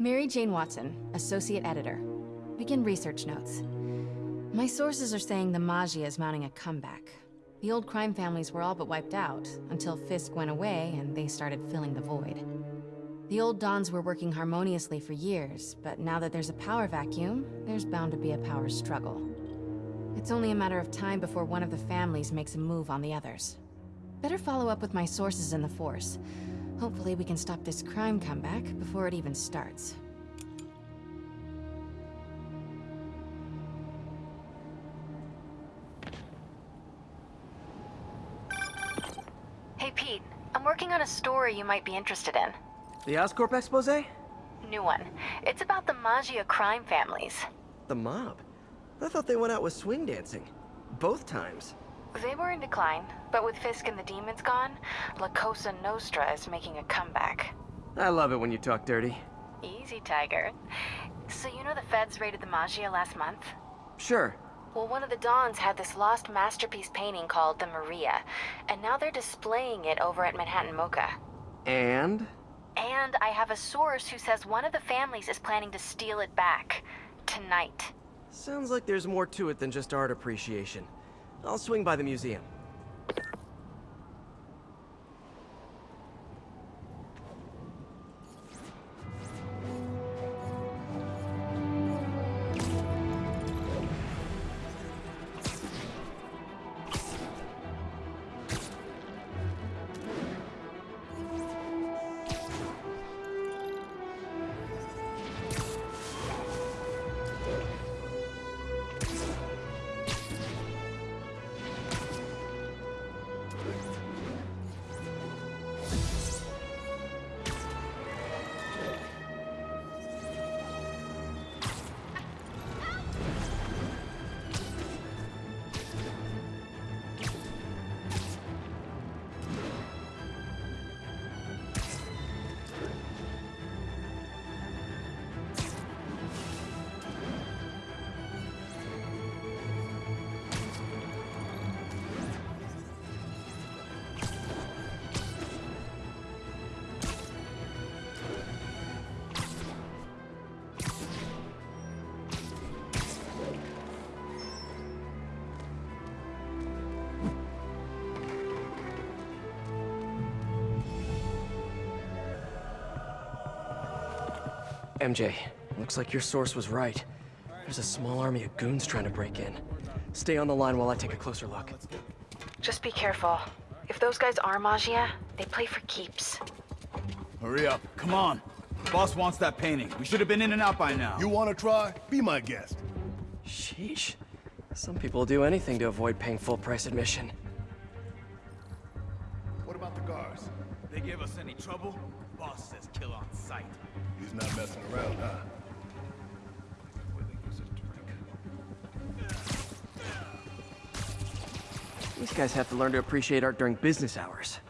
Mary Jane Watson, Associate Editor. Begin research notes. My sources are saying the Maggia is mounting a comeback. The old crime families were all but wiped out, until Fisk went away and they started filling the void. The old Dons were working harmoniously for years, but now that there's a power vacuum, there's bound to be a power struggle. It's only a matter of time before one of the families makes a move on the others. Better follow up with my sources in the Force. Hopefully we can stop this crime comeback before it even starts. Hey Pete, I'm working on a story you might be interested in. The Oscorp expose? New one. It's about the Maggia crime families. The mob? I thought they went out with swing dancing. Both times. They were in decline, but with Fisk and the demons gone, La Cosa Nostra is making a comeback. I love it when you talk dirty. Easy, Tiger. So you know the feds raided the Maggia last month? Sure. Well, one of the Dons had this lost masterpiece painting called the Maria, and now they're displaying it over at Manhattan Mocha. And? And I have a source who says one of the families is planning to steal it back. Tonight. Sounds like there's more to it than just art appreciation. I'll swing by the museum. MJ, looks like your source was right. There's a small army of goons trying to break in. Stay on the line while I take a closer look. Just be careful. If those guys are Maggia, they play for keeps. Hurry up. Come on. Boss wants that painting. We should have been in and out by now. You wanna try? Be my guest. Sheesh. Some people do anything to avoid paying full price admission. Guys have to learn to appreciate art during business hours.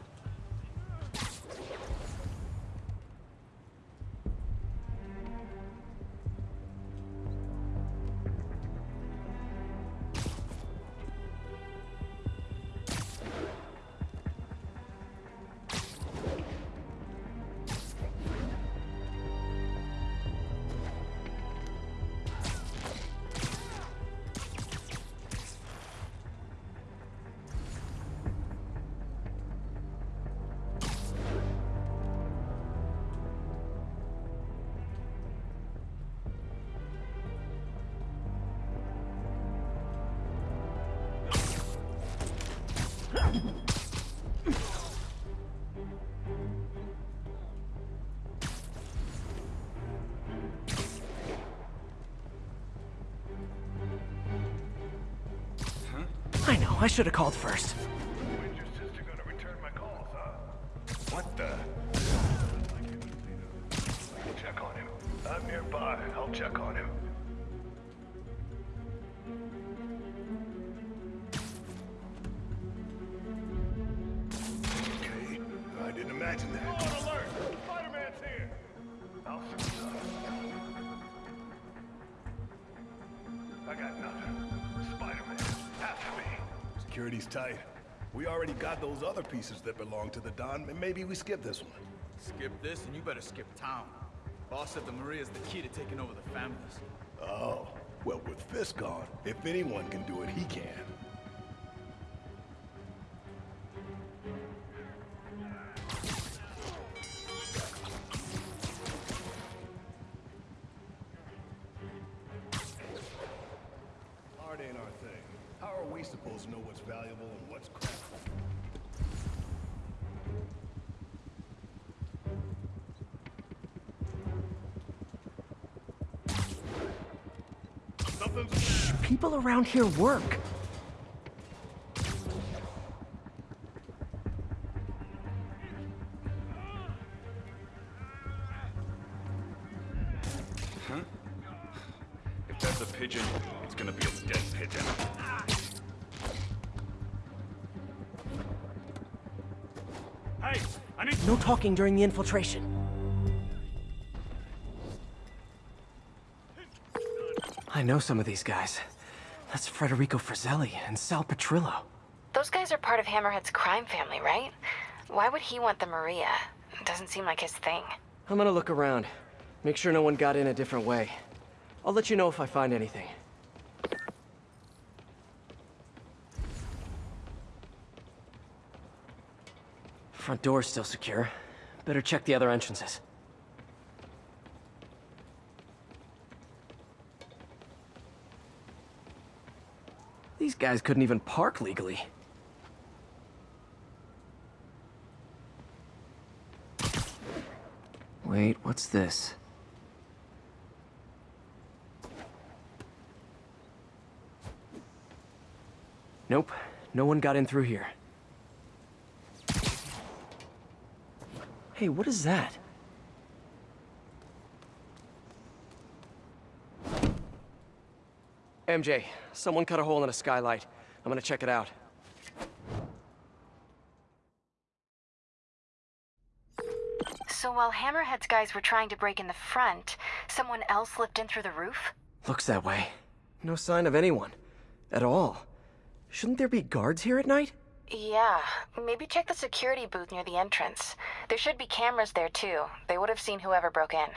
I should have called first. Those other pieces that belong to the Don, and maybe we skip this one. Skip this and you better skip town. Boss said the Maria's the key to taking over the families. Oh, well, with Fisk gone, if anyone can do it, he can. Around here work. If that's a pigeon, it's gonna be a dead pigeon. Hey, I need No talking during the infiltration. I know some of these guys. That's Federico Fratelli and Sal Petrillo. Those guys are part of Hammerhead's crime family, right? Why would he want the Maria? It Doesn't seem like his thing. I'm gonna look around. Make sure no one got in a different way. I'll let you know if I find anything. Front door's still secure. Better check the other entrances. Guys couldn't even park legally. Wait, what's this? Nope, no one got in through here. Hey, what is that? MJ, someone cut a hole in a skylight. I'm gonna check it out. So while Hammerhead's guys were trying to break in the front, someone else slipped in through the roof? Looks that way. No sign of anyone. At all. Shouldn't there be guards here at night? Yeah, maybe check the security booth near the entrance. There should be cameras there too. They would have seen whoever broke in.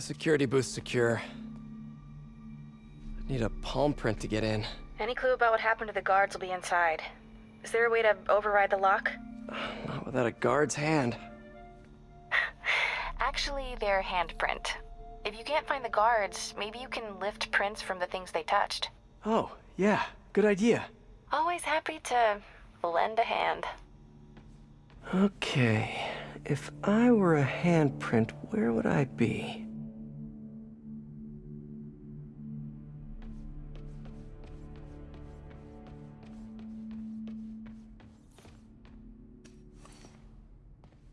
The security booth's secure. I Need a palm print to get in. Any clue about what happened to the guards will be inside. Is there a way to override the lock? Not without a guard's hand. Actually, their handprint. If you can't find the guards, maybe you can lift prints from the things they touched. Oh, yeah, good idea. Always happy to lend a hand. Okay, if I were a handprint, where would I be?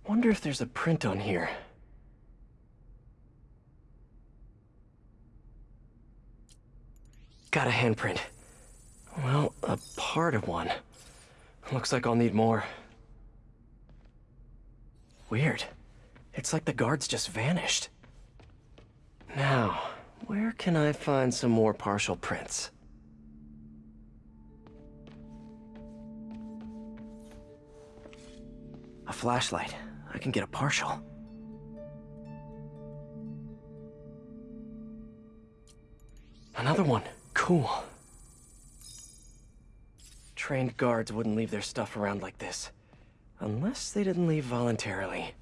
Wonder if there's a print on here. Got a handprint. Well, a part of one. Looks like I'll need more. Weird. It's like the guards just vanished. Now, where can I find some more partial prints? A flashlight. I can get a partial. Another one. Cool. Trained guards wouldn't leave their stuff around like this. Unless they didn't leave voluntarily.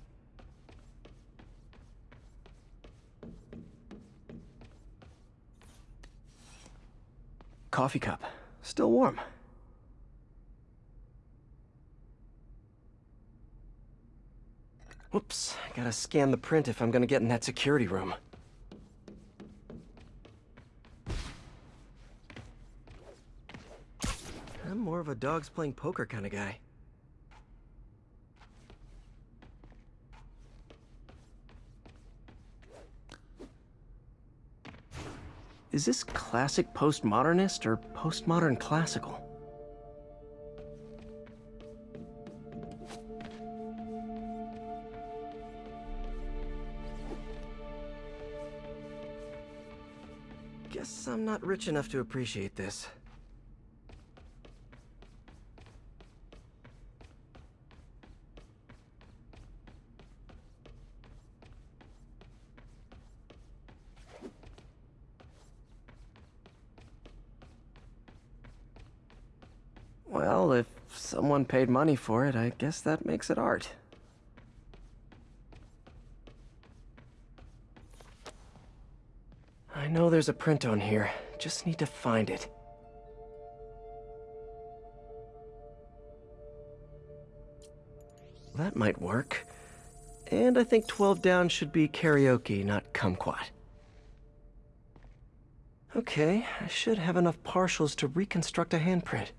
Coffee cup. Still warm. Whoops. Gotta scan the print if I'm gonna get in that security room. I'm more of a dogs playing poker kind of guy. Is this classic postmodernist or postmodern classical? I'm not rich enough to appreciate this. Well, if someone paid money for it, I guess that makes it art. I know there's a print on here. Just need to find it. That might work. And I think 12 down should be karaoke, not kumquat. Okay, I should have enough partials to reconstruct a handprint.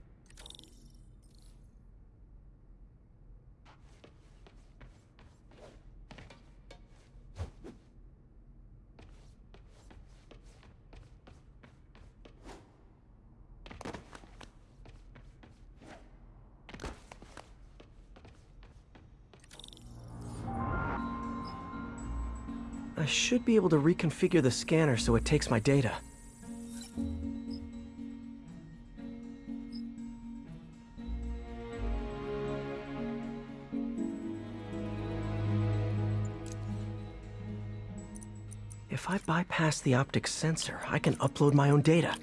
Should be able to reconfigure the scanner so it takes my data. If I bypass the optic sensor, I can upload my own data.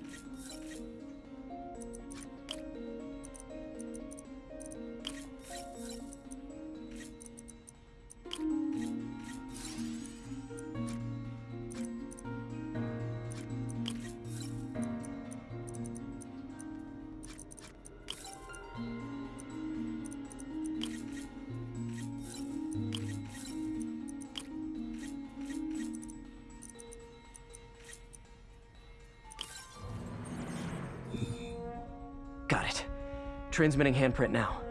Transmitting handprint now.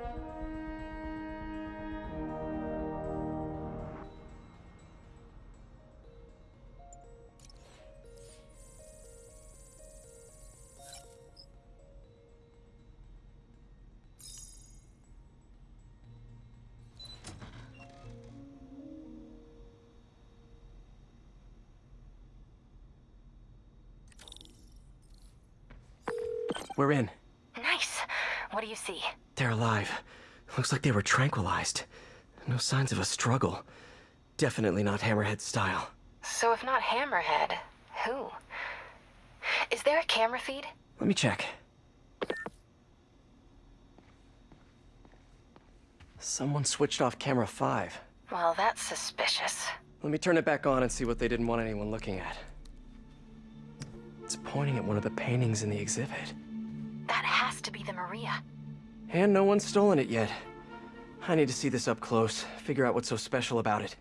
Looks like they were tranquilized. No signs of a struggle. Definitely not Hammerhead style. So if not Hammerhead, who? Is there a camera feed? Let me check. Someone switched off camera 5. Well, that's suspicious. Let me turn it back on and see what they didn't want anyone looking at. It's pointing at one of the paintings in the exhibit. That has to be the Maria. And no one's stolen it yet. I need to see this up close, figure out what's so special about it.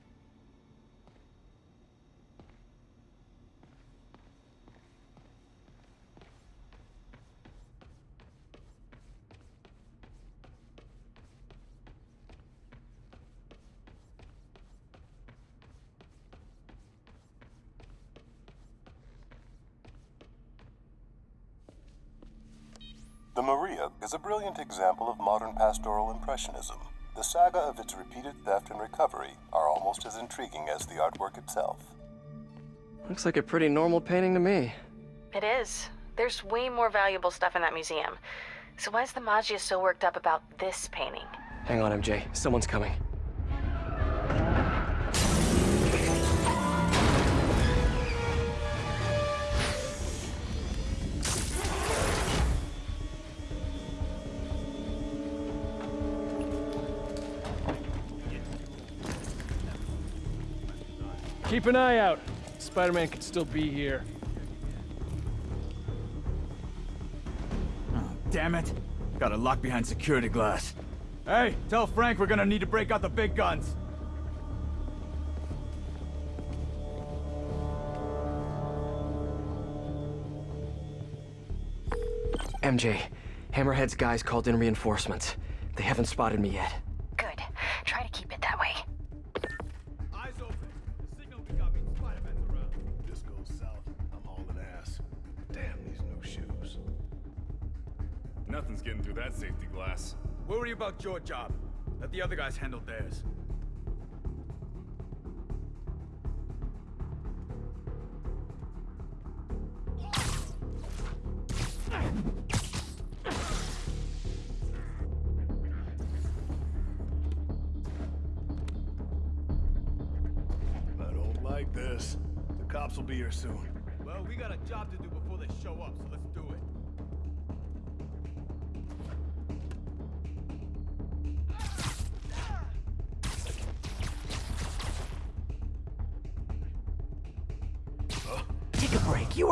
The Maria is a brilliant example of modern pastoral impressionism. The saga of its repeated theft and recovery are almost as intriguing as the artwork itself. Looks like a pretty normal painting to me. It is. There's way more valuable stuff in that museum. So why is the Maggia so worked up about this painting? Hang on, MJ. Someone's coming. Keep an eye out. Spider-Man could still be here. Oh, damn it. Got it lock behind security glass. Hey, tell Frank we're gonna need to break out the big guns. MJ, Hammerhead's guys called in reinforcements. They haven't spotted me yet. Your job. Let the other guys handle theirs.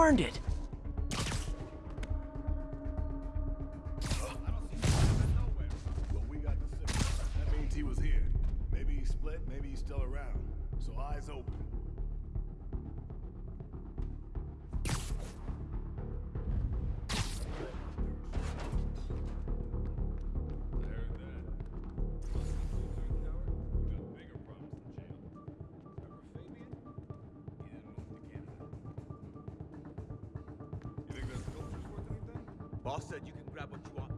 Earned it. Said you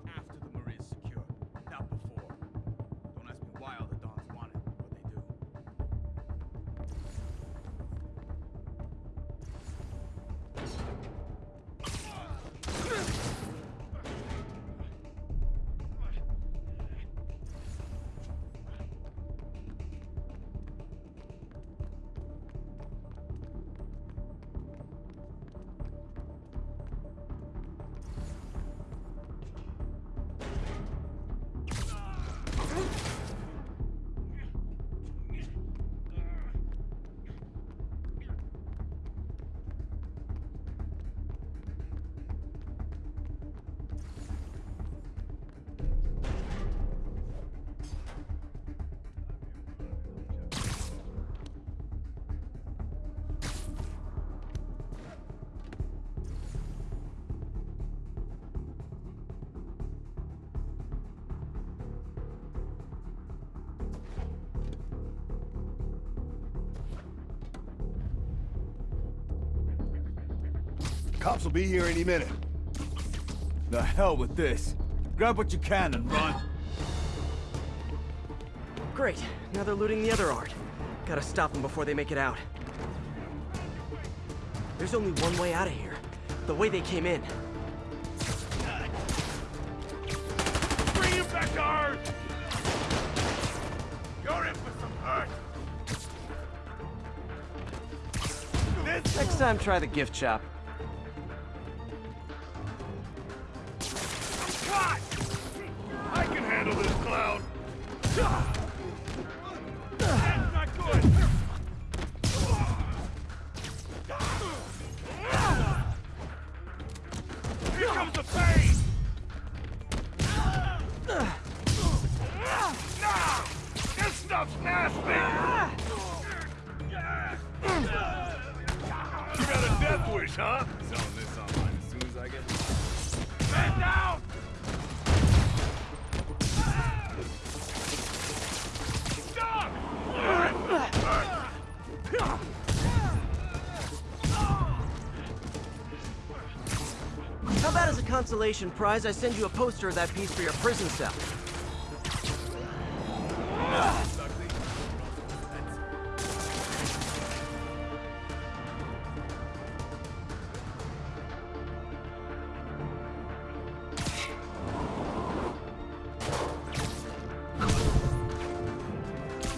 Cops will be here any minute. The hell with this. Grab what you can and run. Great. Now they're looting the other art. Gotta stop them before they make it out. There's only one way out of here. The way they came in. Bring him back to Earth! You're in for some hurt! Next time, try the gift shop. Consolation prize, I send you a poster of that piece for your prison cell?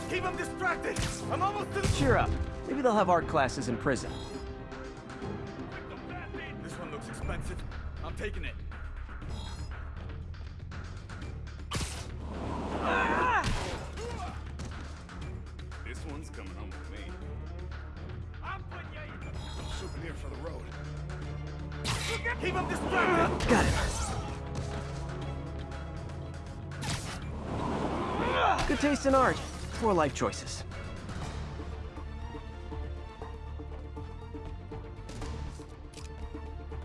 Keep him distracted! I'm almost to the... Cheer up. Maybe they'll have art classes in prison. Life choices.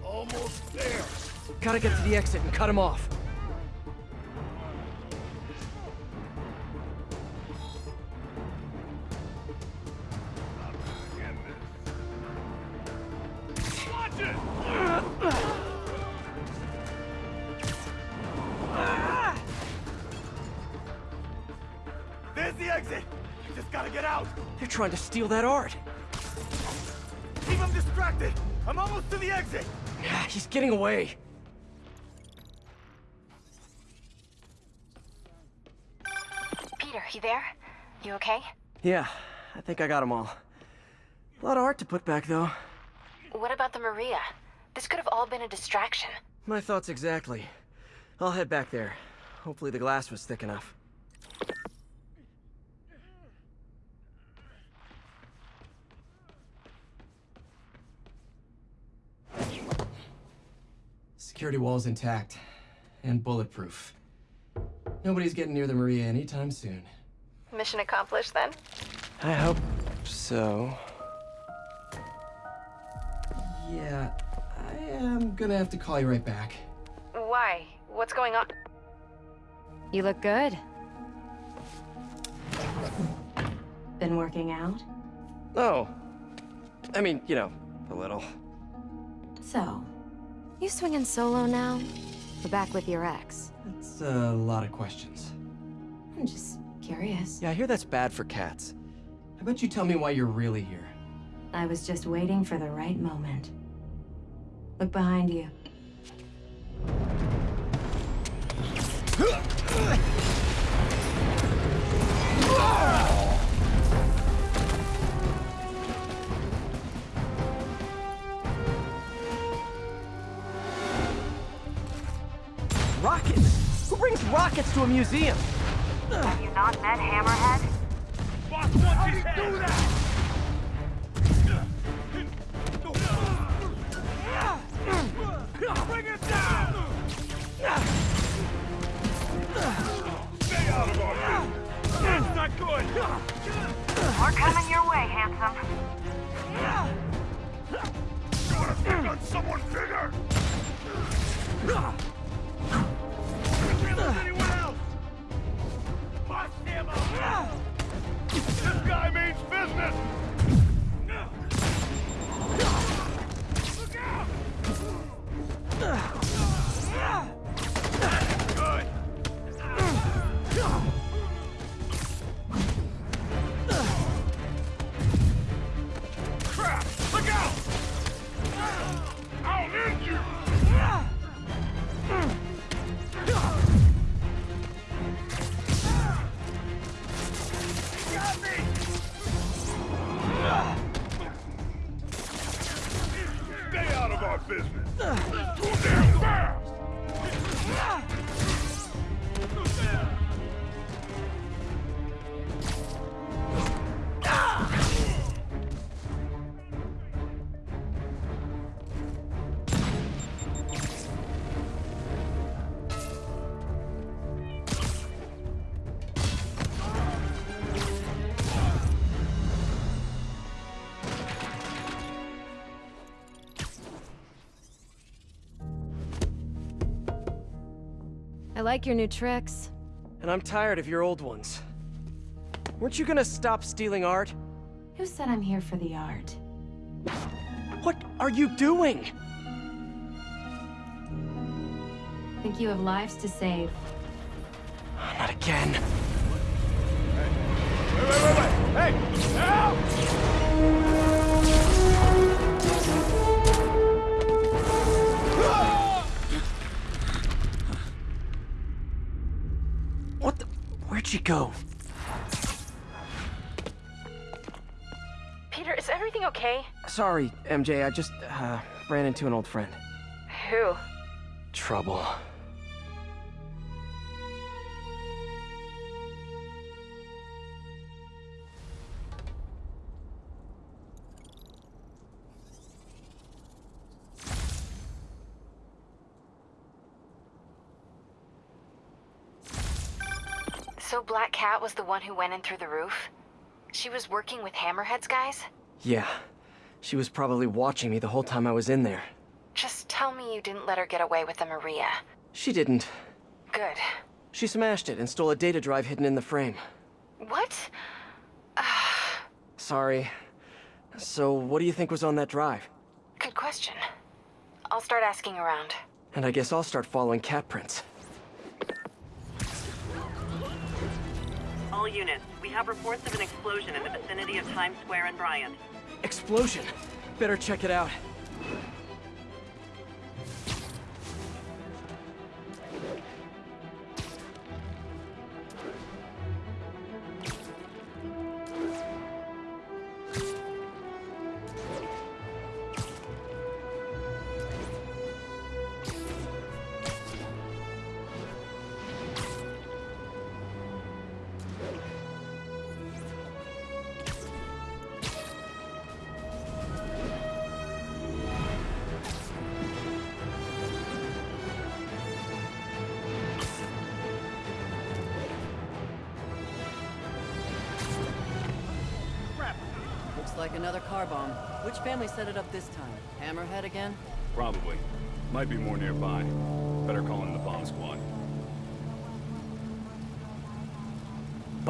Almost there. Gotta get to the exit and cut him off. Trying to steal that art. Keep him distracted! I'm almost to the exit! Yeah, He's getting away. Peter, you there? You okay? Yeah, I think I got them all. A lot of art to put back, though. What about the Maria? This could have all been a distraction. My thoughts exactly. I'll head back there. Hopefully the glass was thick enough. Security wall's intact. And bulletproof. Nobody's getting near the Maria anytime soon. Mission accomplished then? I hope so. Yeah, I am gonna have to call you right back. Why? What's going on? You look good. Been working out? Oh. I mean, you know, a little. So, You swinging solo now? Or back with your ex? That's a lot of questions. I'm just curious. Yeah, I hear that's bad for cats. How about you tell me why you're really here? I was just waiting for the right moment. Look behind you. Brings rockets to a museum? Have you not met Hammerhead? Boss wants his head! do that! Bring it down! Stay out of our business! That's not good! We're coming your way, handsome. Gotta pick on someone bigger! This means business! Look out! Like your new tricks. And I'm tired of your old ones. Weren't you gonna stop stealing art? Who said I'm here for the art? What are you doing? Think you have lives to save. Not again. Wait, wait, wait, wait! Hey! Help! She go? Peter, is everything okay? Sorry, MJ, I just, uh, ran into an old friend. Who? Trouble. Cat was the one who went in through the roof? She was working with Hammerhead's guys? Yeah. She was probably watching me the whole time I was in there. Just tell me you didn't let her get away with the Maria. She didn't. Good. She smashed it and stole a data drive hidden in the frame. What? Sorry. So, what do you think was on that drive? Good question. I'll start asking around. And I guess I'll start following cat prints. Units, we have reports of an explosion in the vicinity of Times Square and Bryant. Explosion! Better check it out.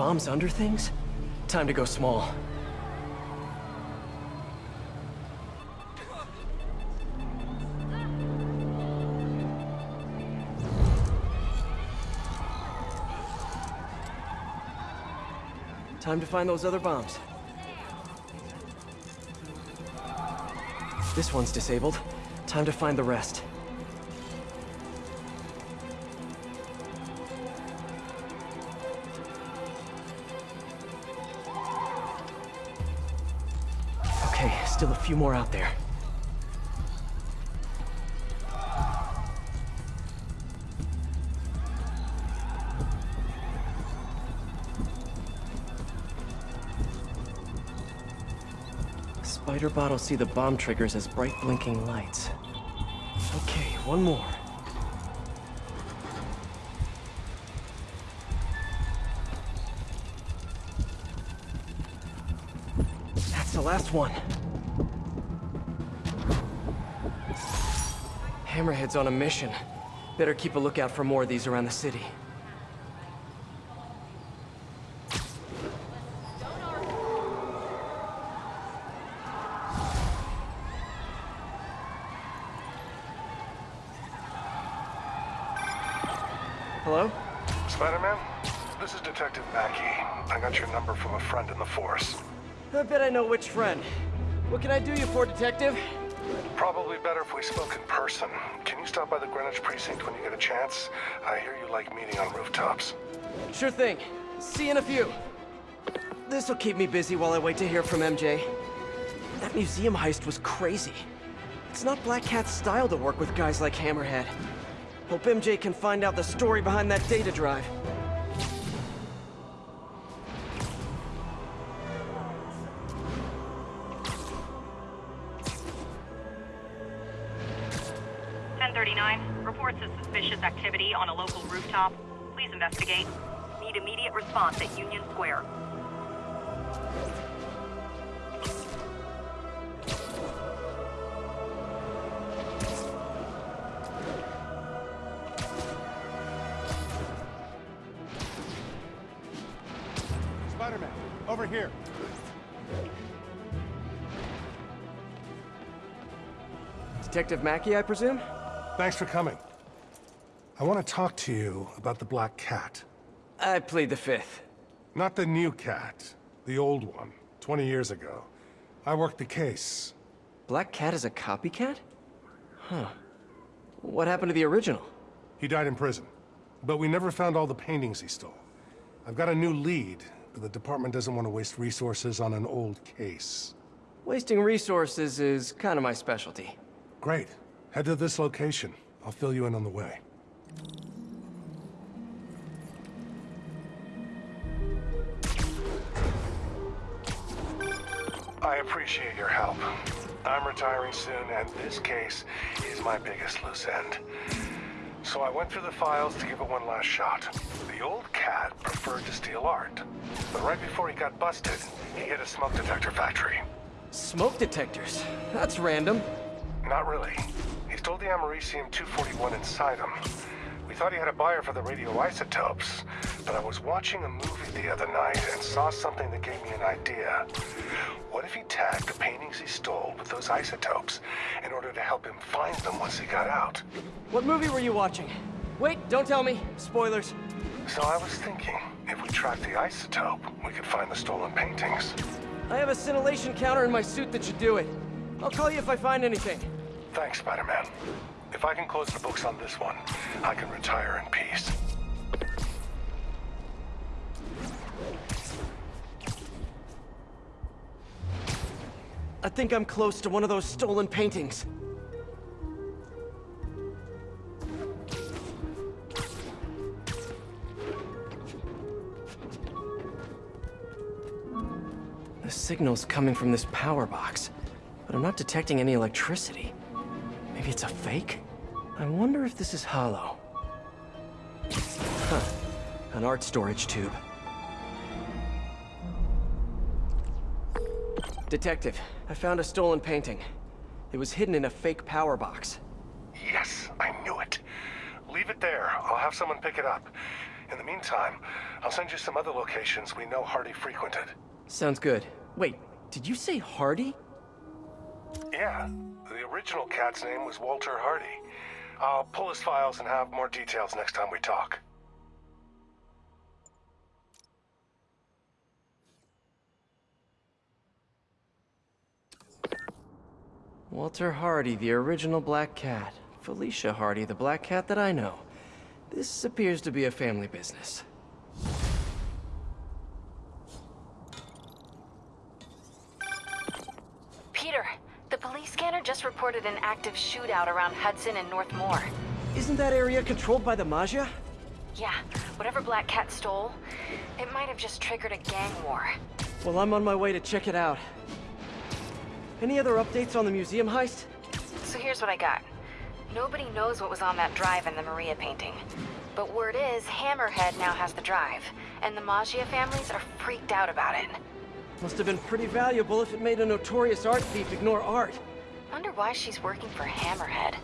Bombs under things? Time to go small. Time to find those other bombs. This one's disabled. Time to find the rest. Few more out there. Spider bottles see the bomb triggers as bright blinking lights. Okay, one more. That's the last one. Hammerhead's on a mission. Better keep a lookout for more of these around the city. Hello? Spider-Man? This is Detective Mackey. I got your number from a friend in the Force. I bet I know which friend. What can I do you for, Detective? Probably better if we spoke in person. Can you stop by the Greenwich precinct when you get a chance? I hear you like meeting on rooftops. Sure thing. See you in a few. This'll keep me busy while I wait to hear from MJ. That museum heist was crazy. It's not Black Cat's style to work with guys like Hammerhead. Hope MJ can find out the story behind that data drive. On a local rooftop. Please investigate. Need immediate response at Union Square. Spider-Man, over here. Detective Mackey, I presume? Thanks for coming. I want to talk to you about the Black Cat. I played the fifth. Not the new cat, the old one, 20 years ago. I worked the case. Black Cat is a copycat? Huh. What happened to the original? He died in prison, but we never found all the paintings he stole. I've got a new lead, but the department doesn't want to waste resources on an old case. Wasting resources is kind of my specialty. Great. Head to this location. I'll fill you in on the way. I appreciate your help. I'm retiring soon, and this case is my biggest loose end. So I went through the files to give it one last shot. The old cat preferred to steal art. But right before he got busted, he hit a smoke detector factory. Smoke detectors? That's random. Not really. He stole the Americium-241 inside him. Thought he had a buyer for the radioisotopes, but I was watching a movie the other night and saw something that gave me an idea. What if he tagged the paintings he stole with those isotopes in order to help him find them once he got out? What movie were you watching? Wait, don't tell me. Spoilers. So I was thinking, if we track the isotope, we could find the stolen paintings. I have a scintillation counter in my suit that should do it. I'll call you if I find anything. Thanks, Spider-Man. If I can close the books on this one, I can retire in peace. I think I'm close to one of those stolen paintings. The signal's coming from this power box, but I'm not detecting any electricity. Maybe it's a fake? I wonder if this is hollow. Huh. An art storage tube. Detective, I found a stolen painting. It was hidden in a fake power box. Yes, I knew it. Leave it there. I'll have someone pick it up. In the meantime, I'll send you some other locations we know Hardy frequented. Sounds good. Wait, did you say Hardy? Yeah, original cat's name was Walter Hardy. I'll pull his files and have more details next time we talk. Walter Hardy, the original Black Cat. Felicia Hardy, the Black Cat that I know. This appears to be a family business. Peter, the police scanner just reported an active shootout around Hudson and North Moore. Isn't that area controlled by the Maggia? Yeah, whatever Black Cat stole, it might have just triggered a gang war. Well, I'm on my way to check it out. Any other updates on the museum heist? So here's what I got. Nobody knows what was on that drive in the Maria painting. But word is, Hammerhead now has the drive, and the Maggia families are freaked out about it. Must have been pretty valuable if it made a notorious art thief ignore art. Wonder why she's working for Hammerhead.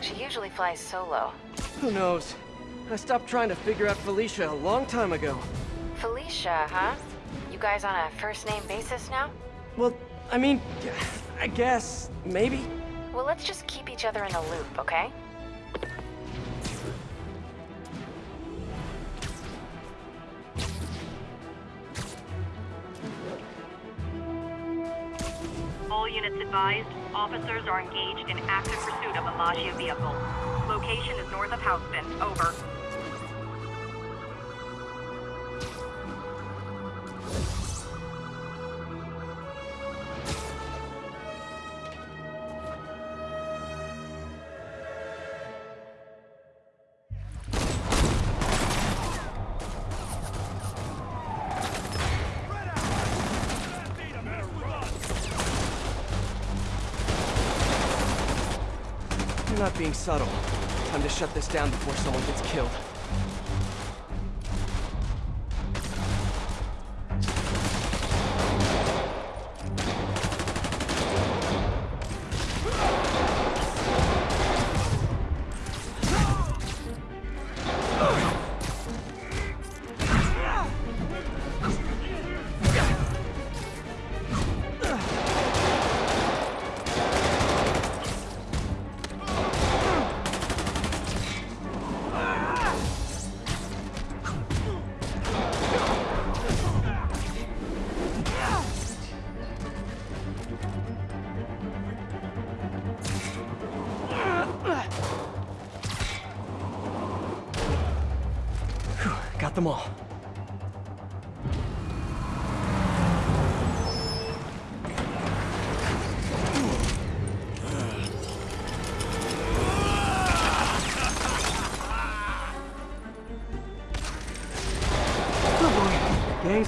She usually flies solo. Who knows? I stopped trying to figure out Felicia a long time ago. Felicia, huh? You guys on a first-name basis now? Well, I mean, I guess, maybe. Well, let's just keep each other in the loop, okay? All units advised, officers are engaged in active pursuit of a Maggia vehicle. Location is north of Houston. Over. Not being subtle. Time to shut this down before someone gets killed.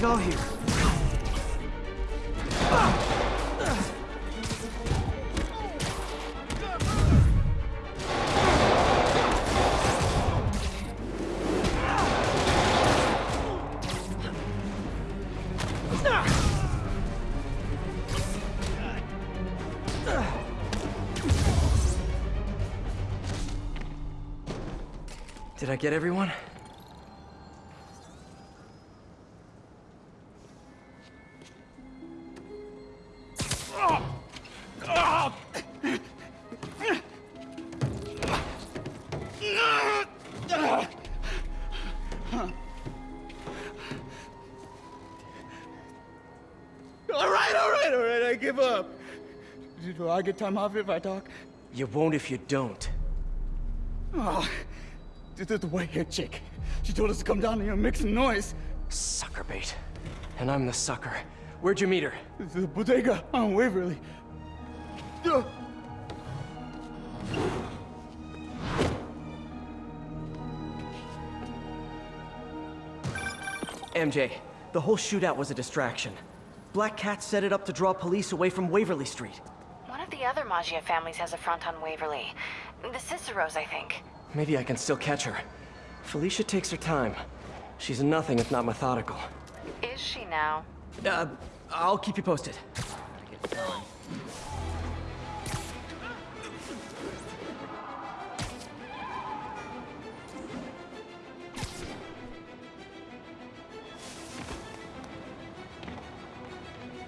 All here. Did I get everyone? Get time off if I talk? You won't if you don't. Oh, the, the, the white-haired chick. She told us to come down here and make some noise. Sucker bait. And I'm the sucker. Where'd you meet her? The bodega on Waverly. Uh, MJ, the whole shootout was a distraction. Black Cat set it up to draw police away from Waverly Street. Of the other Maggia families has a front on Waverly. The Ciceros, I think. Maybe I can still catch her. Felicia takes her time. She's nothing if not methodical. Is she now? Uh, I'll keep you posted.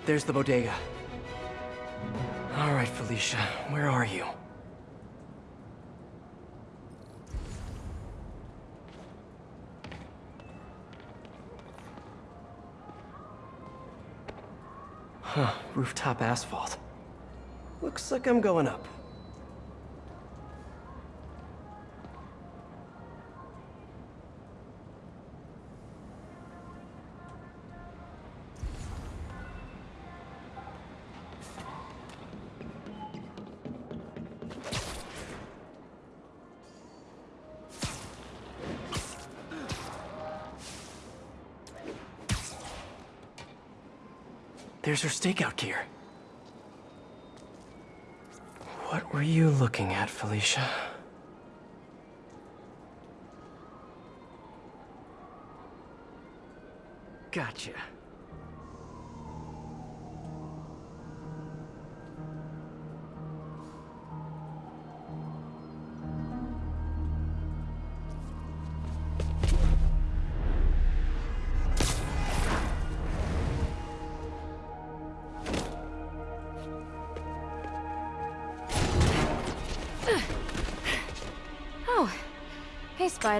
There's the bodega. All right, Felicia, where are you? Huh, rooftop asphalt. Looks like I'm going up. There's her stakeout gear. What were you looking at, Felicia? Gotcha.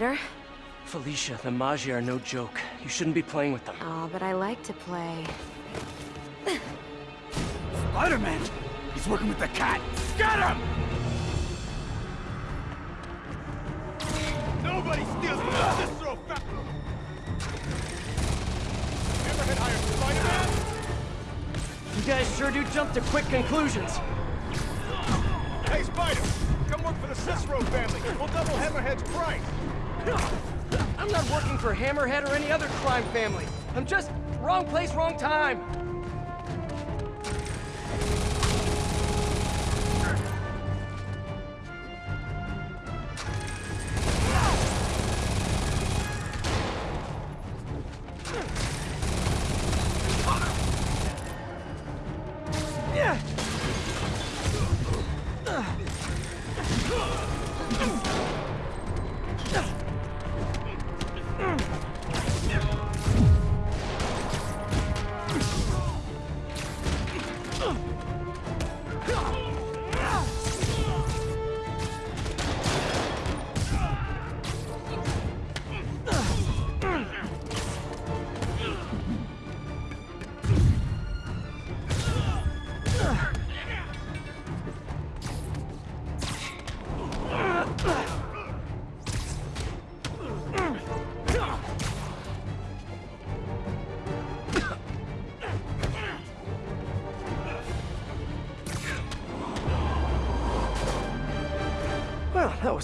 Hey, Spider. Felicia, the Maggia are no joke. You shouldn't be playing with them. Oh, but I like to play. Spider-Man! He's working with the cat! Get him! Nobody steals from the Cicero factory! Hammerhead hired Spider-Man? You guys sure do jump to quick conclusions. Hey, Spider! Come work for the Cicero family. We'll double Hammerhead's price. I'm not working for Hammerhead or any other crime family. I'm just wrong place, wrong time.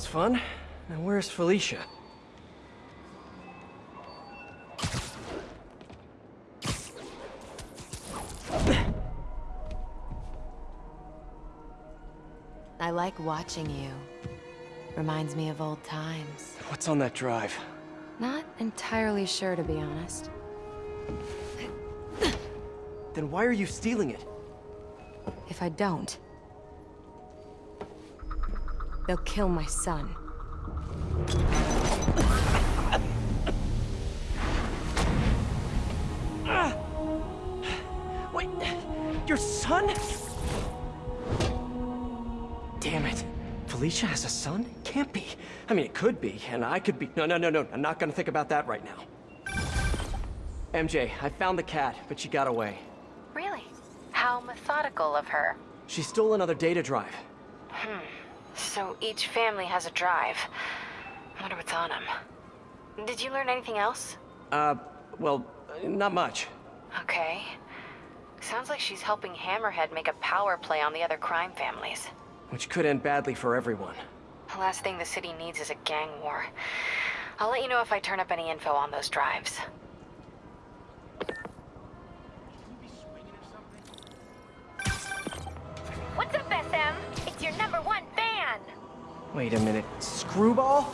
Was fun. Now where's Felicia? I like watching you. Reminds me of old times. What's on that drive? Not entirely sure, to be honest. Then why are you stealing it? If I don't, they'll kill my son. Wait, your son? Damn it. Felicia has a son? Can't be. I mean, it could be, and I could be. No, no, no, no. I'm not gonna think about that right now. MJ, I found the cat, but she got away. Really? How methodical of her. She stole another data drive. Hmm. So each family has a drive. I Wonder what's on them. Did you learn anything else? Uh, well, not much. Okay. Sounds like she's helping Hammerhead make a power play on the other crime families. Which could end badly for everyone. The last thing the city needs is a gang war. I'll let you know if I turn up any info on those drives. What's up, SM? It's your number one fan! Wait a minute. Screwball?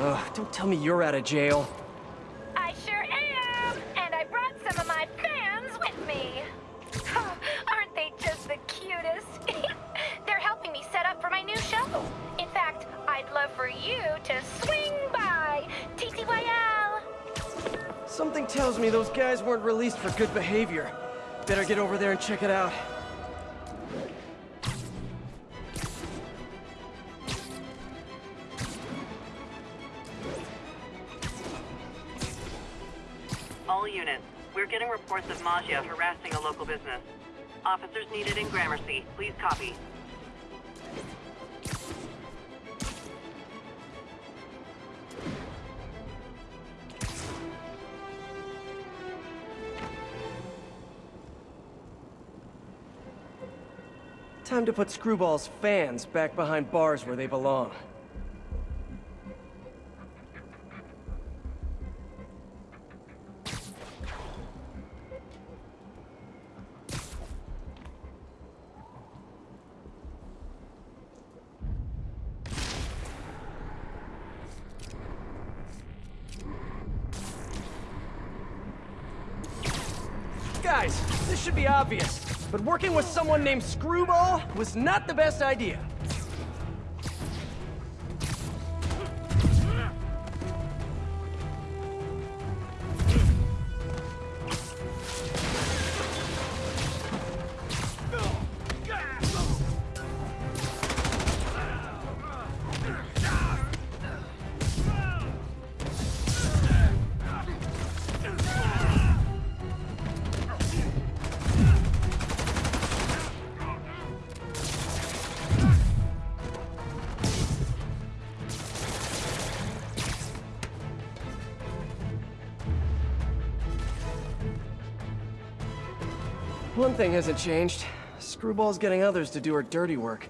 Ugh, don't tell me you're out of jail. I sure am! And I brought some of my fans with me. Aren't they just the cutest? They're helping me set up for my new show. In fact, I'd love for you to swing by TTYL. Something tells me those guys weren't released for good behavior. Better get over there and check it out. All units, we're getting reports of Maggia harassing a local business. Officers needed in Gramercy. Please copy. Time to put Screwball's fans back behind bars where they belong. Guys, this should be obvious, but working with someone named Screwball was not the best idea. Thing hasn't changed. Screwball's getting others to do her dirty work.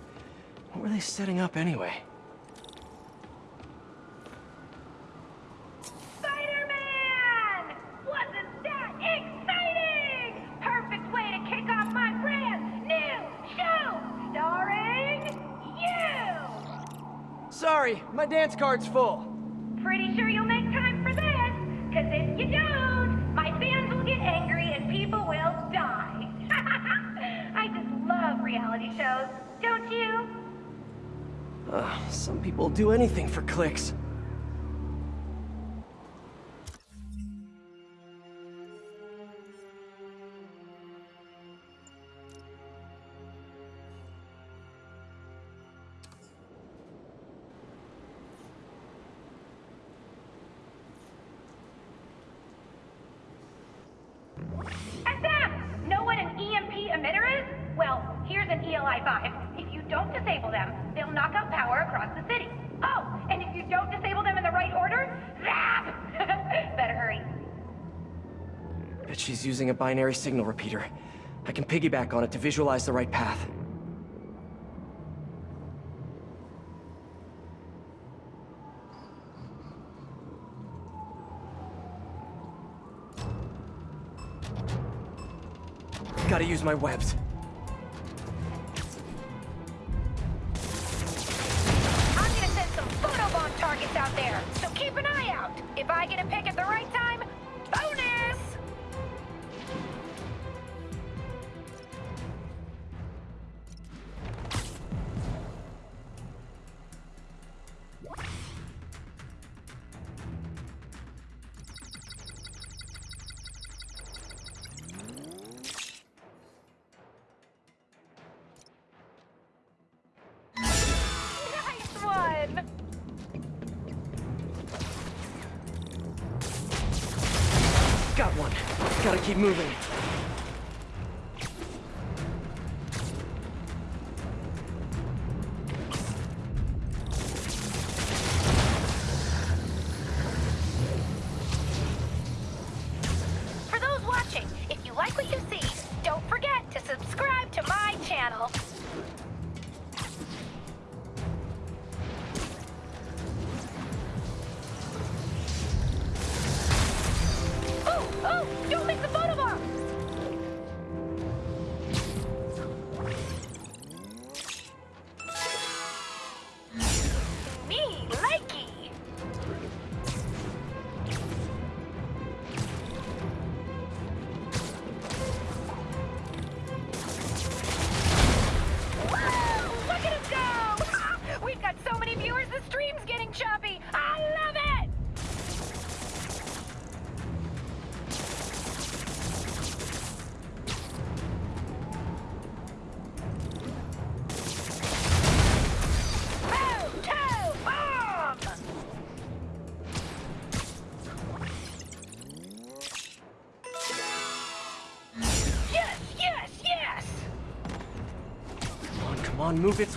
What were they setting up anyway? Spider-Man! Wasn't that exciting? Perfect way to kick off my brand new show, starring you! Sorry, my dance card's full. Pretty sure you'll make time for this, cause if you don't, my fans reality shows, don't you? Uh, some people do anything for clicks. Using a binary signal repeater. I can piggyback on it to visualize the right path. Gotta use my webs.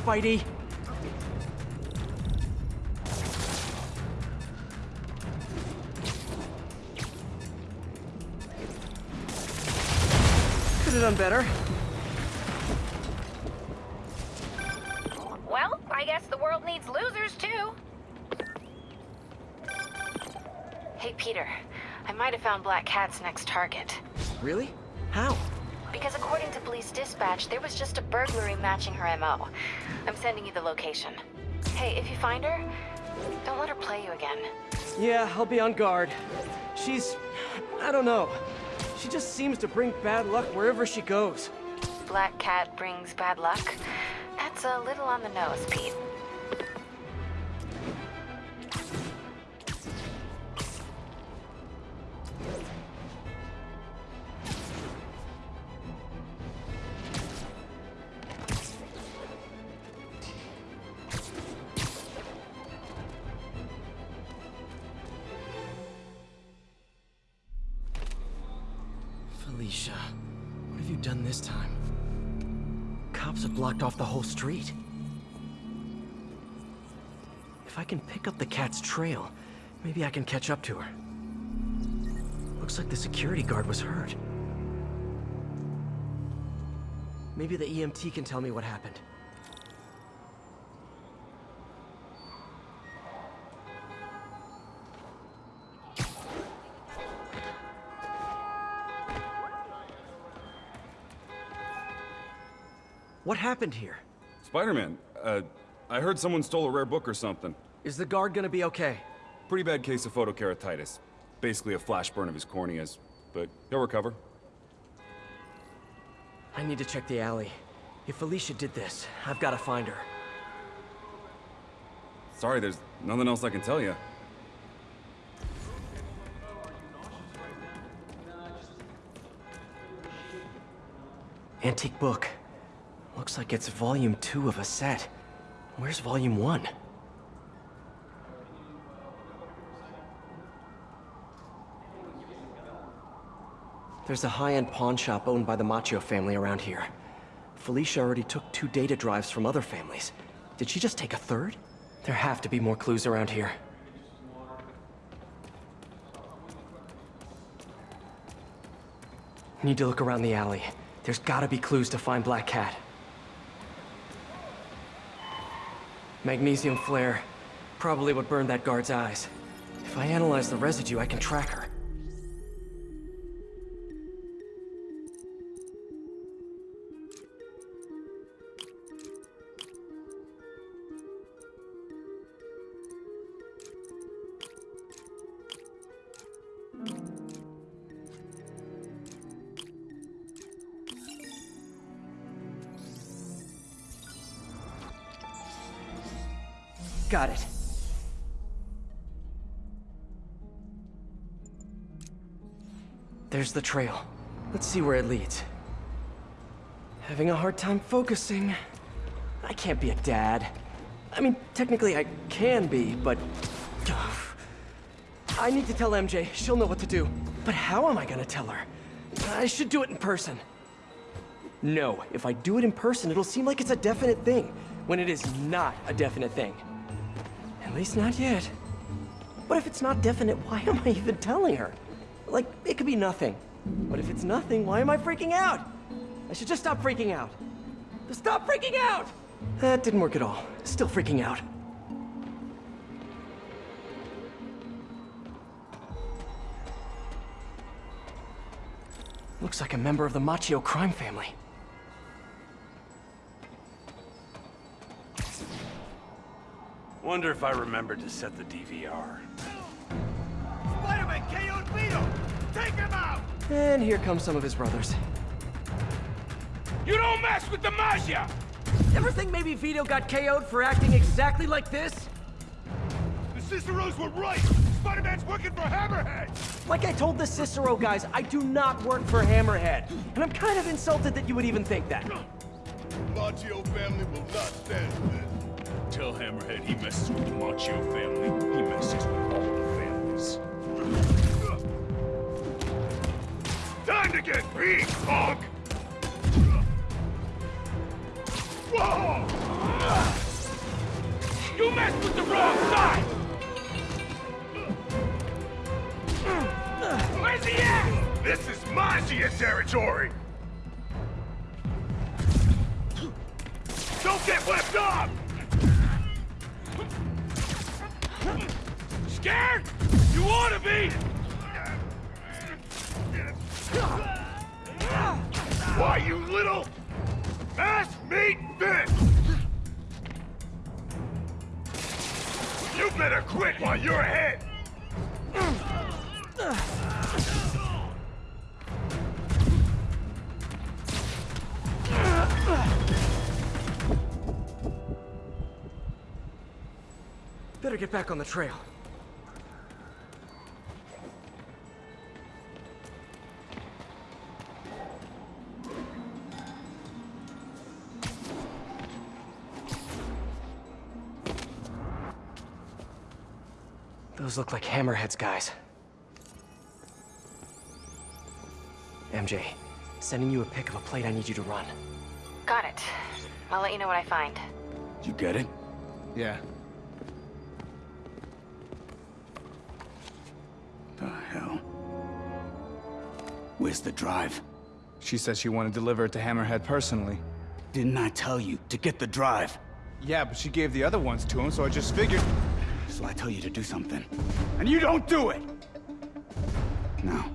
Spidey! Could have done better. Well, I guess the world needs losers too. Hey, Peter. I might have found Black Cat's next target. Really? How? Because according to police dispatch, there was just a burglary matching her MO. I'm sending you the location. Hey, if you find her, don't let her play you again. Yeah, I'll be on guard. She's... I don't know. She just seems to bring bad luck wherever she goes. Black Cat brings bad luck? That's a little on the nose, Pete. Whole street. If I can pick up the cat's trail, maybe I can catch up to her. Looks like the security guard was hurt. Maybe the EMT can tell me what happened. What happened here? Spider-Man, uh, I heard someone stole a rare book or something. Is the guard gonna be okay? Pretty bad case of photokeratitis. Basically a flash burn of his corneas, but he'll recover. I need to check the alley. If Felicia did this, I've gotta find her. Sorry, there's nothing else I can tell you. Antique book. Looks like it's volume two of a set. Where's volume one? There's a high-end pawn shop owned by the Macchio family around here. Felicia already took two data drives from other families. Did she just take a third? There have to be more clues around here. Need to look around the alley. There's gotta be clues to find Black Cat. Magnesium flare. Probably what burned that guard's eyes. If I analyze the residue, I can track her. The trail. Let's see where it leads. Having a hard time focusing. I can't be a dad. I mean, technically I can be, but... I need to tell MJ. She'll know what to do. But how am I gonna tell her? I should do it in person. No, if I do it in person, it'll seem like it's a definite thing, when it is not a definite thing. At least not yet. But if it's not definite, why am I even telling her? Like, it could be nothing. But if it's nothing, why am I freaking out? I should just stop freaking out. Just stop freaking out! That didn't work at all. Still freaking out. Looks like a member of the Macchio crime family. Wonder if I remembered to set the DVR. And here come some of his brothers. You don't mess with the Maggia! Ever think maybe Vito got KO'd for acting exactly like this? The Ciceros were right! Spider-Man's working for Hammerhead! Like I told the Cicero guys, I do not work for Hammerhead. And I'm kind of insulted that you would even think that. Macchio family will not stand for this. Tell Hammerhead he messes with the Macchio family. He messes with all the families. Time to get beat, punk! Whoa! You messed with the wrong side! Where's he at? This is Maggia territory! Don't get left off! Scared? You ought to be! Why, you little... Ass meat bitch! You better quit while you're ahead! Better get back on the trail. Those look like Hammerhead's guys. MJ, sending you a pic of a plate I need you to run. Got it. I'll let you know what I find. You get it? Yeah. The hell? Where's the drive? She said she wanted to deliver it to Hammerhead personally. Didn't I tell you to get the drive? Yeah, but she gave the other ones to him, so I just figured... So I tell you to do something, and you don't do it! Now,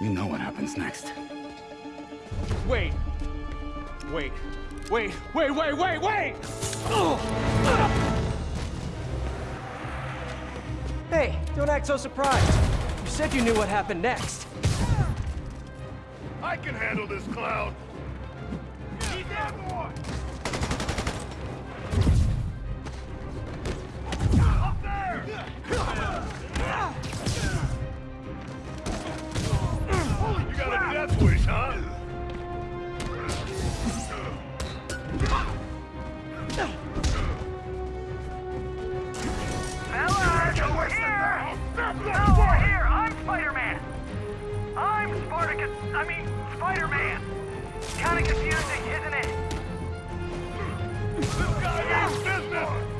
you know what happens next. Wait. Wait. Wait, wait, wait, wait, wait! Hey, don't act so surprised. You said you knew what happened next. I can handle this clown! Kinda confusing, isn't it? This guy means business!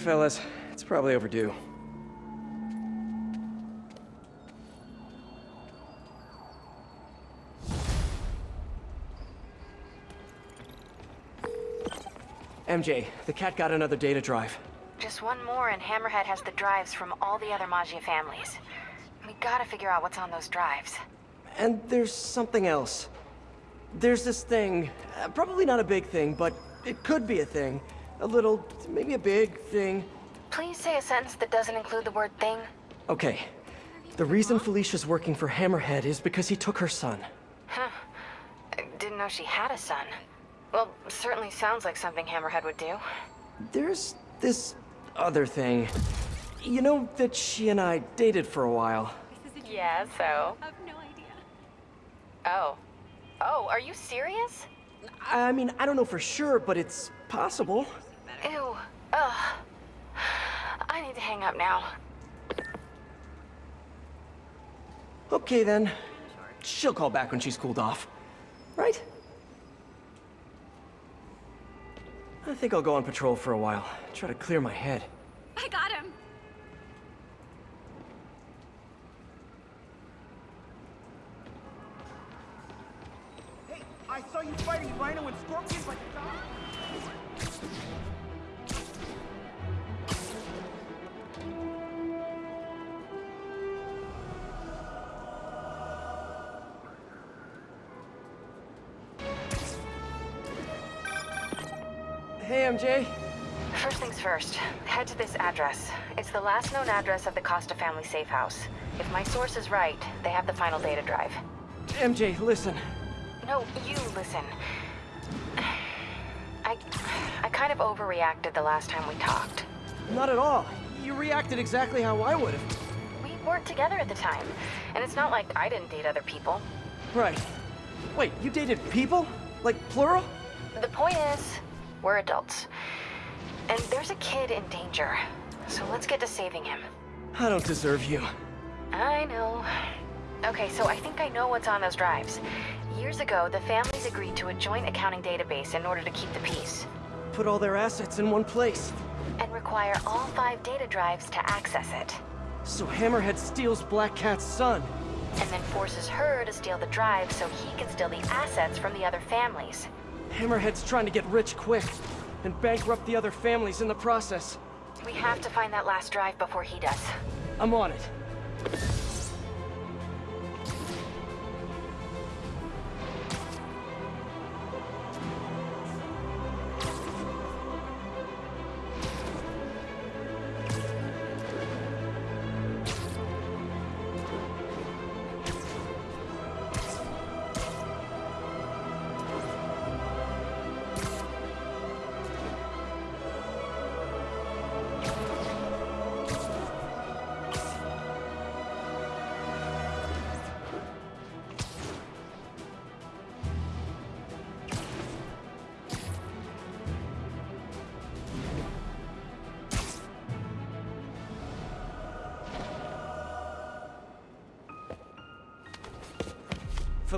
Fellas. It's probably overdue. MJ, the cat got another data drive. Just one more and Hammerhead has the drives from all the other Maggia families. We gotta figure out what's on those drives. And there's something else. There's this thing, uh, probably not a big thing, but it could be a thing. A little, maybe a big thing. Please say a sentence that doesn't include the word thing. Okay. The reason Felicia's working for Hammerhead is because he took her son. Huh. I didn't know she had a son. Well, certainly sounds like something Hammerhead would do. There's this other thing. You know that she and I dated for a while. Yeah, so? I have no idea. Oh. Oh, are you serious? I mean, I don't know for sure, but it's possible. Ew. Ugh. I need to hang up now. Okay then. She'll call back when she's cooled off. Right? I think I'll go on patrol for a while. Try to clear my head. I got him. Hey, I saw you fighting Rhino and Scorpion, but... MJ. First things first, head to this address. It's the last known address of the Costa family safe house. If my source is right, they have the final data drive. MJ, listen. No, you listen. I... I kind of overreacted the last time we talked. Not at all. You reacted exactly how I would have. We weren't together at the time, and it's not like I didn't date other people. Right. Wait, you dated people? Like plural? The point is, we're adults. And there's a kid in danger. So let's get to saving him. I don't deserve you. I know. Okay, so I think I know what's on those drives. Years ago, the families agreed to a joint accounting database in order to keep the peace. Put all their assets in one place. And require all five data drives to access it. So Hammerhead steals Black Cat's son. And then forces her to steal the drive so he can steal the assets from the other families. Hammerhead's trying to get rich quick, and bankrupt the other families in the process. We have to find that last drive before he does. I'm on it.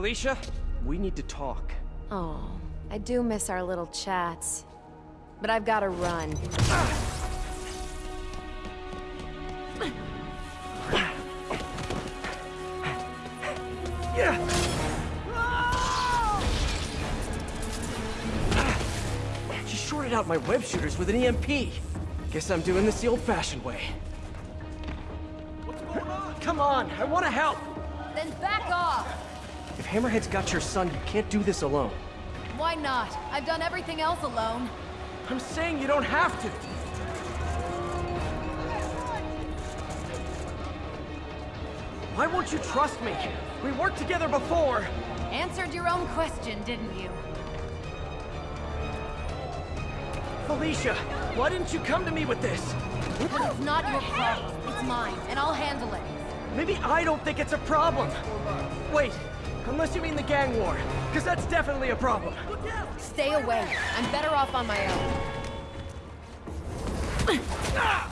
Felicia, we need to talk. Oh, I do miss our little chats. But I've gotta run. Yeah. She shorted out my web shooters with an EMP. Guess I'm doing this the old-fashioned way. What's going on? Come on, I want to help! Then back off! If Hammerhead's got your son, you can't do this alone. Why not? I've done everything else alone. I'm saying you don't have to. Why won't you trust me? We worked together before. Answered your own question, didn't you? Felicia, why didn't you come to me with this? Because it's not your problem. It's mine, and I'll handle it. Maybe I don't think it's a problem. Wait, unless you mean the gang war, because that's definitely a problem. Stay away. I'm better off on my own. Ah!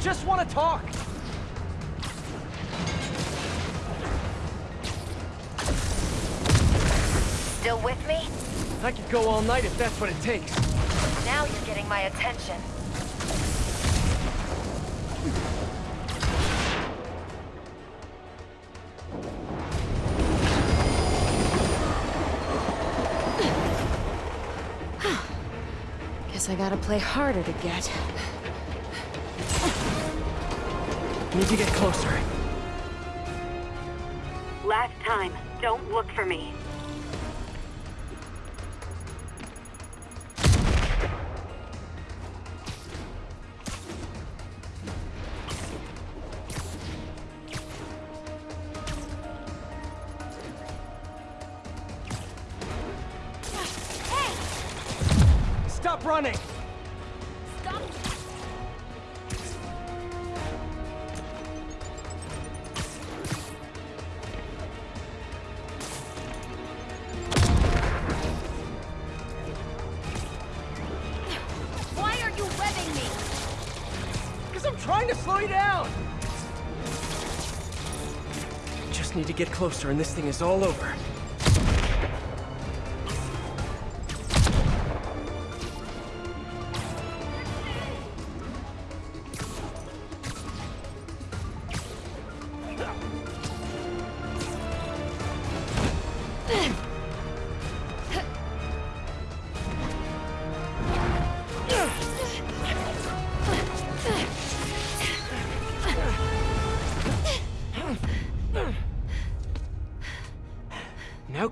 Just want to talk. Still with me? I could go all night if that's what it takes. Now you're getting my attention. Guess I gotta play harder to get. Need to get closer. Last time, don't look for me. Closer and this thing is all over.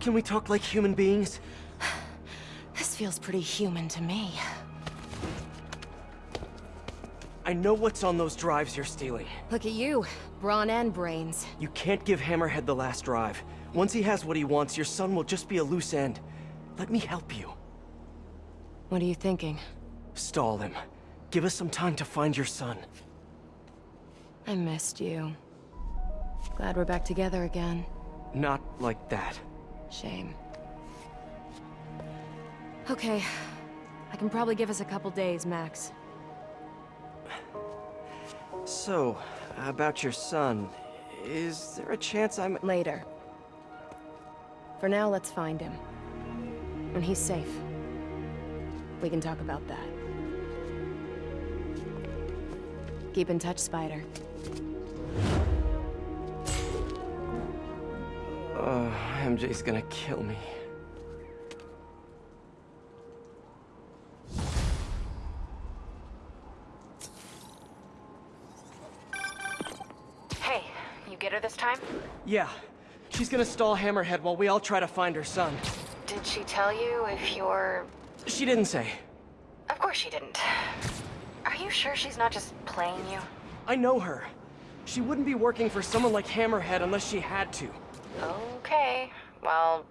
Can we talk like human beings? This feels pretty human to me. I know what's on those drives you're stealing. Look at you, brawn and brains. You can't give Hammerhead the last drive. Once he has what he wants, your son will just be a loose end. Let me help you. What are you thinking? Stall him. Give us some time to find your son. I missed you. Glad we're back together again. Not like that. Shame. Okay. I can probably give us a couple days, max. So, about your son, is there a chance I'm... Later. For now, let's find him. When he's safe. We can talk about that. Keep in touch, Spider. Oh, MJ's gonna kill me. Hey, you get her this time? Yeah. She's gonna stall Hammerhead while we all try to find her son. Did she tell you if you're... She didn't say. Of course she didn't. Are you sure she's not just playing you? I know her. She wouldn't be working for someone like Hammerhead unless she had to. Okay. Well,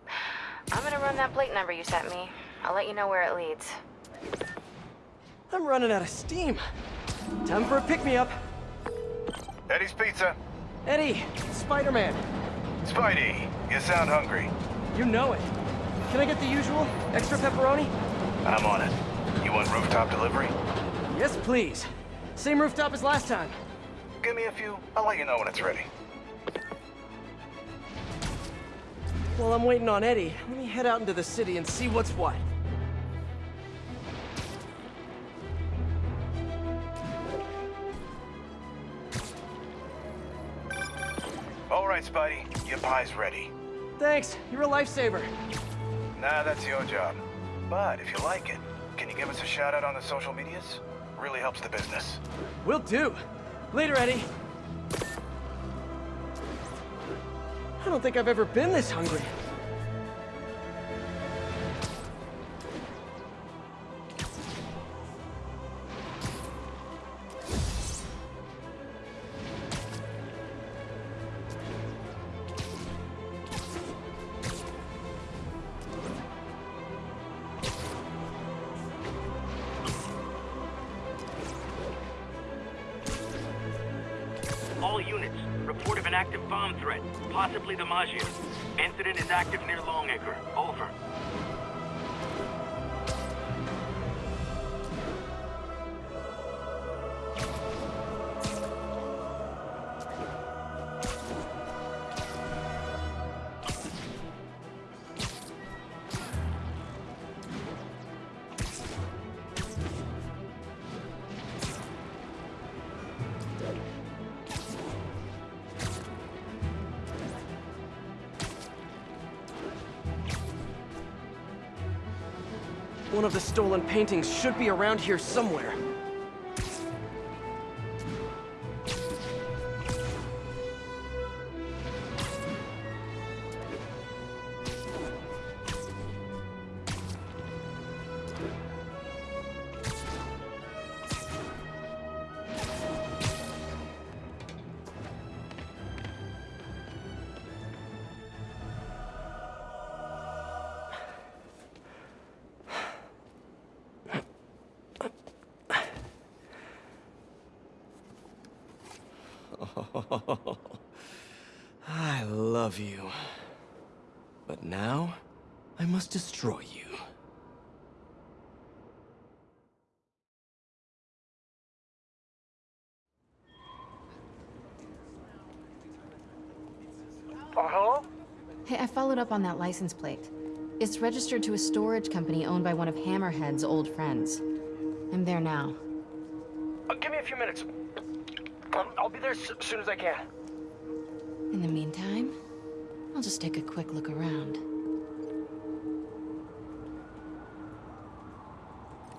I'm gonna run that plate number you sent me. I'll let you know where it leads. I'm running out of steam. Time for a pick-me-up. Eddie's Pizza. Eddie, Spider-Man. Spidey, you sound hungry. You know it. Can I get the usual? Extra pepperoni? I'm on it. You want rooftop delivery? Yes, please. Same rooftop as last time. Give me a few. I'll let you know when it's ready. While I'm waiting on Eddie, let me head out into the city and see what's what. All right, Spidey. Your pie's ready. Thanks. You're a lifesaver. Nah, that's your job. But if you like it, can you give us a shout out on the social medias? Really helps the business. Will do. Later, Eddie. I don't think I've ever been this hungry. Stolen paintings should be around here somewhere. Followed up on that license plate. It's registered to a storage company owned by one of Hammerhead's old friends. I'm there now. Uh, give me a few minutes. Um, I'll be there as soon as I can. In the meantime, I'll just take a quick look around.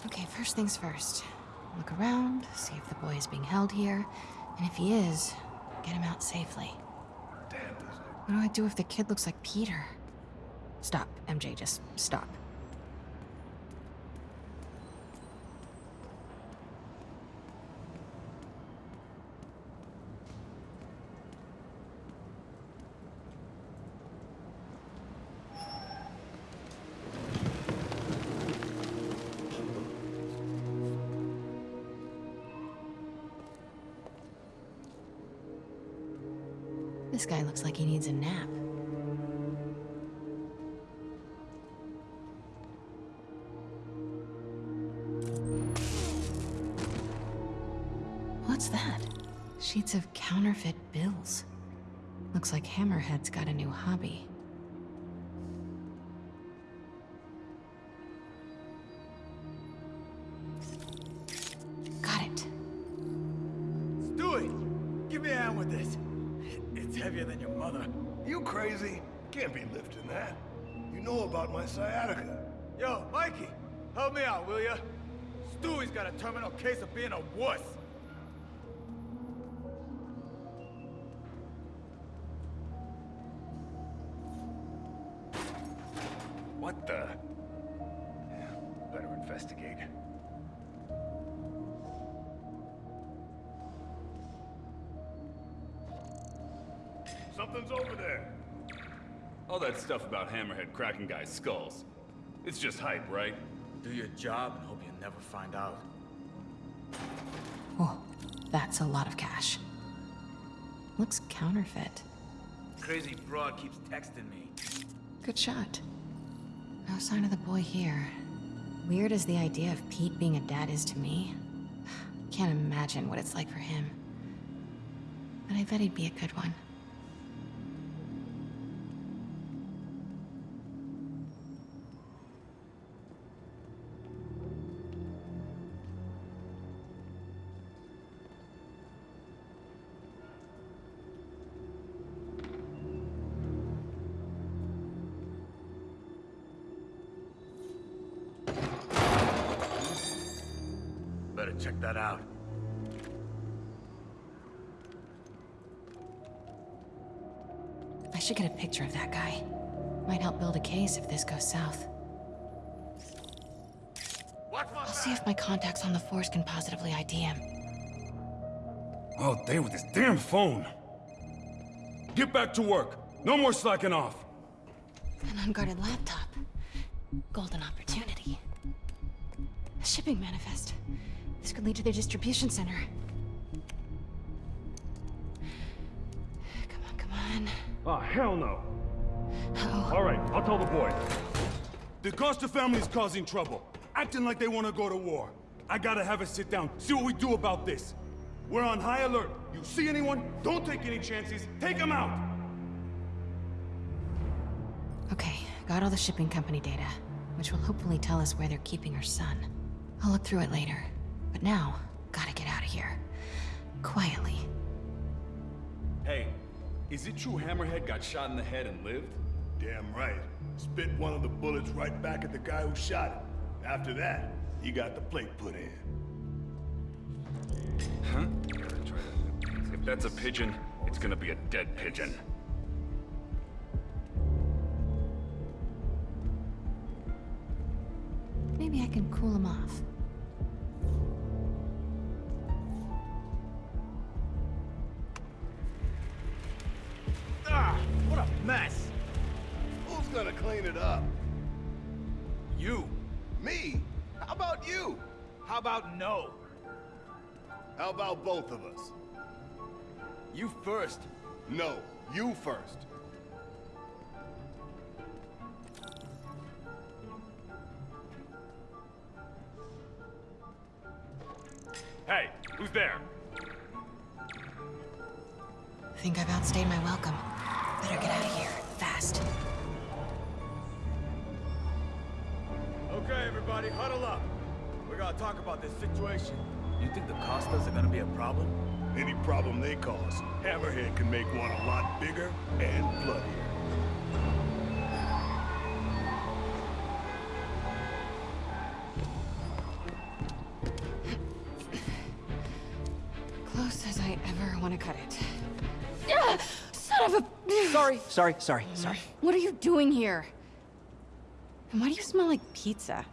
Okay, first things first. Look around, see if the boy is being held here, and if he is, get him out safely. What do I do if the kid looks like Peter? Stop, MJ, just stop. Hammerhead's got a new hobby. Got it. Stewie, give me a hand with this. It's heavier than your mother. You crazy? Can't be lifting that. You know about my sciatica. Yo, Mikey, help me out, will ya? Stewie's got a terminal case of being a wuss. What the? Better investigate. Something's over there. All that stuff about Hammerhead cracking guys' skulls. It's just hype, right? Do your job and hope you never find out. Oh, that's a lot of cash. Looks counterfeit. Crazy broad keeps texting me. Good shot. No sign of the boy here. Weird as the idea of Pete being a dad is to me. I can't imagine what it's like for him. But I bet he'd be a good one. Contacts on the force can positively ID him. All day with this damn phone. Get back to work. No more slacking off. An unguarded laptop. Golden opportunity. A shipping manifest. This could lead to their distribution center. Come on, come on. Oh, hell no. Oh. All right, I'll tell the boy. The Costa family's causing trouble, acting like they want to go to war. I gotta have a sit down, see what we do about this. We're on high alert. You see anyone? Don't take any chances. Take them out. Okay, got all the shipping company data, which will hopefully tell us where they're keeping her son. I'll look through it later. But now, gotta get out of here. Quietly. Hey, is it true Hammerhead got shot in the head and lived? Damn right. Spit one of the bullets right back at the guy who shot him. After that, you got the plate put in. Huh? If that's a pigeon, it's gonna be a dead pigeon. Maybe I can cool him off. Ah, what a mess. Who's gonna clean it up? You. Me? How about you? How about no? How about both of us? You first. No, you first. Hey, who's there? I think I've outstayed my welcome. Better get out of here, fast. Everybody, huddle up. We gotta talk about this situation. You think the Costas are gonna be a problem? Any problem they cause, Hammerhead can make one a lot bigger and bloodier. Close as I ever want to cut it. Ah, son of a... Sorry, sorry, sorry, sorry. What are you doing here? And why do you smell like pizza?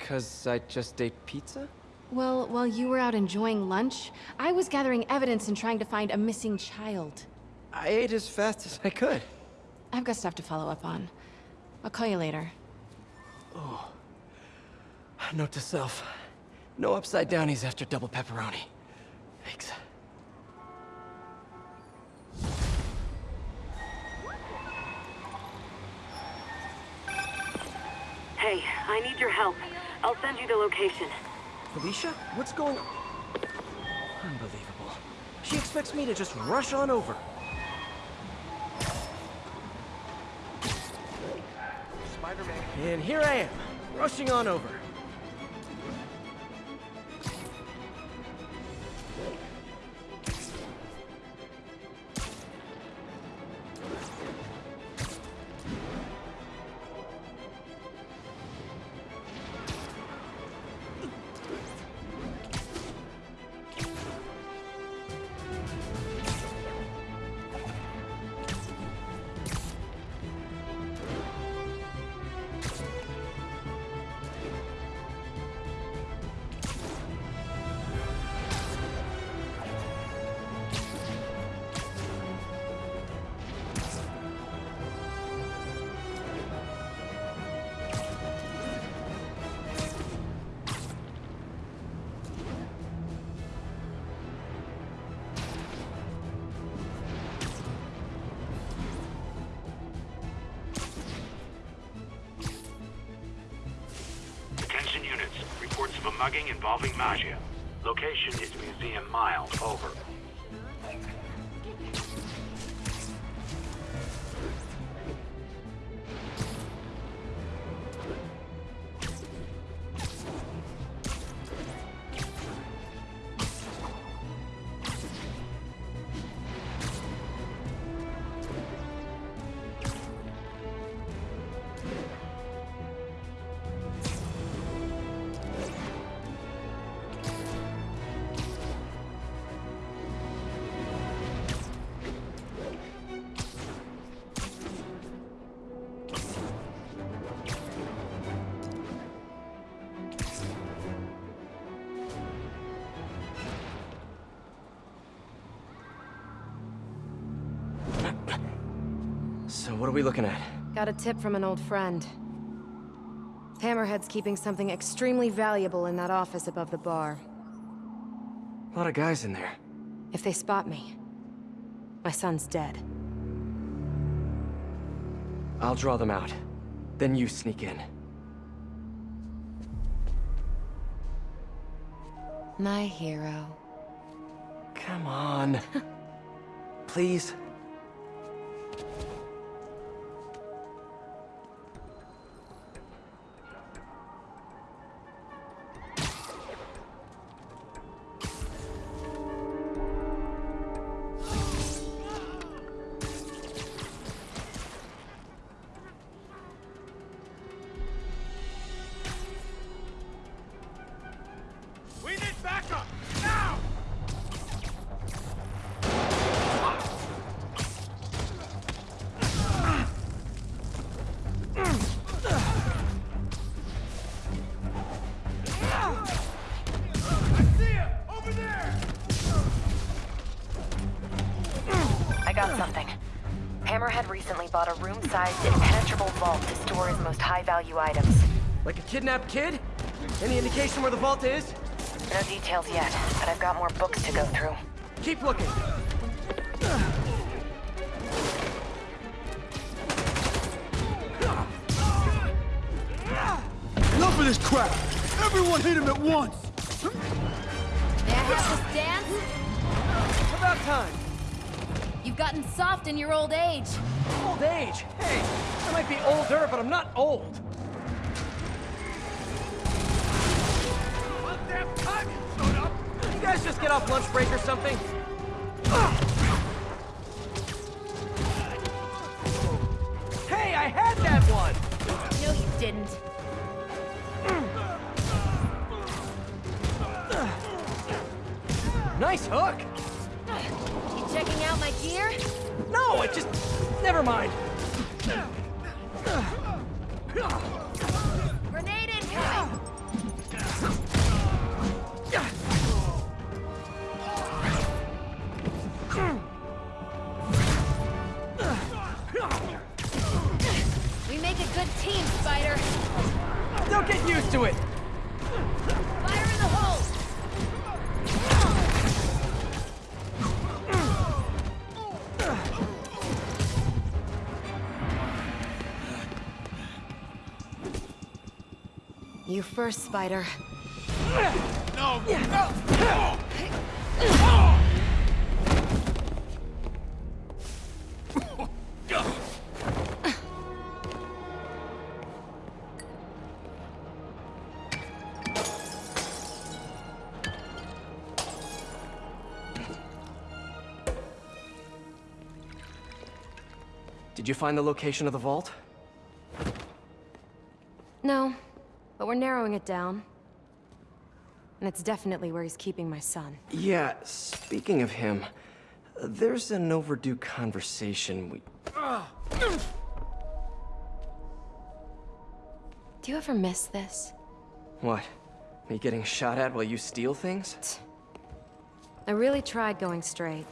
Because I just ate pizza? Well, while you were out enjoying lunch, I was gathering evidence and trying to find a missing child. I ate as fast as I could. I've got stuff to follow up on. I'll call you later. Oh. Note to self. No upside downies after double pepperoni. Thanks. Hey, I need your help. I'll send you the location. Felicia? What's going on? Unbelievable. She expects me to just rush on over. Spider-Man. And here I am, rushing on over. Are we looking at? Got a tip from an old friend. Hammerhead's keeping something extremely valuable in that office above the bar. A lot of guys in there. If they spot me, my son's dead. I'll draw them out. Then you sneak in. My hero. Come on. Please. Kidnapped kid? Any indication where the vault is? No details yet, but I've got more books to go through. Keep looking. Enough of this crap! Everyone hit him at once! May I have this dance? About time. You've gotten soft in your old age. Old age? Hey, I might be older, but I'm not old. Break or something? Spider. No! Did you find the location of the vault? It down. And it's definitely where he's keeping my son. Yeah, speaking of him, there's an overdue conversation we... Do you ever miss this? What? Me getting shot at while you steal things? I really tried going straight.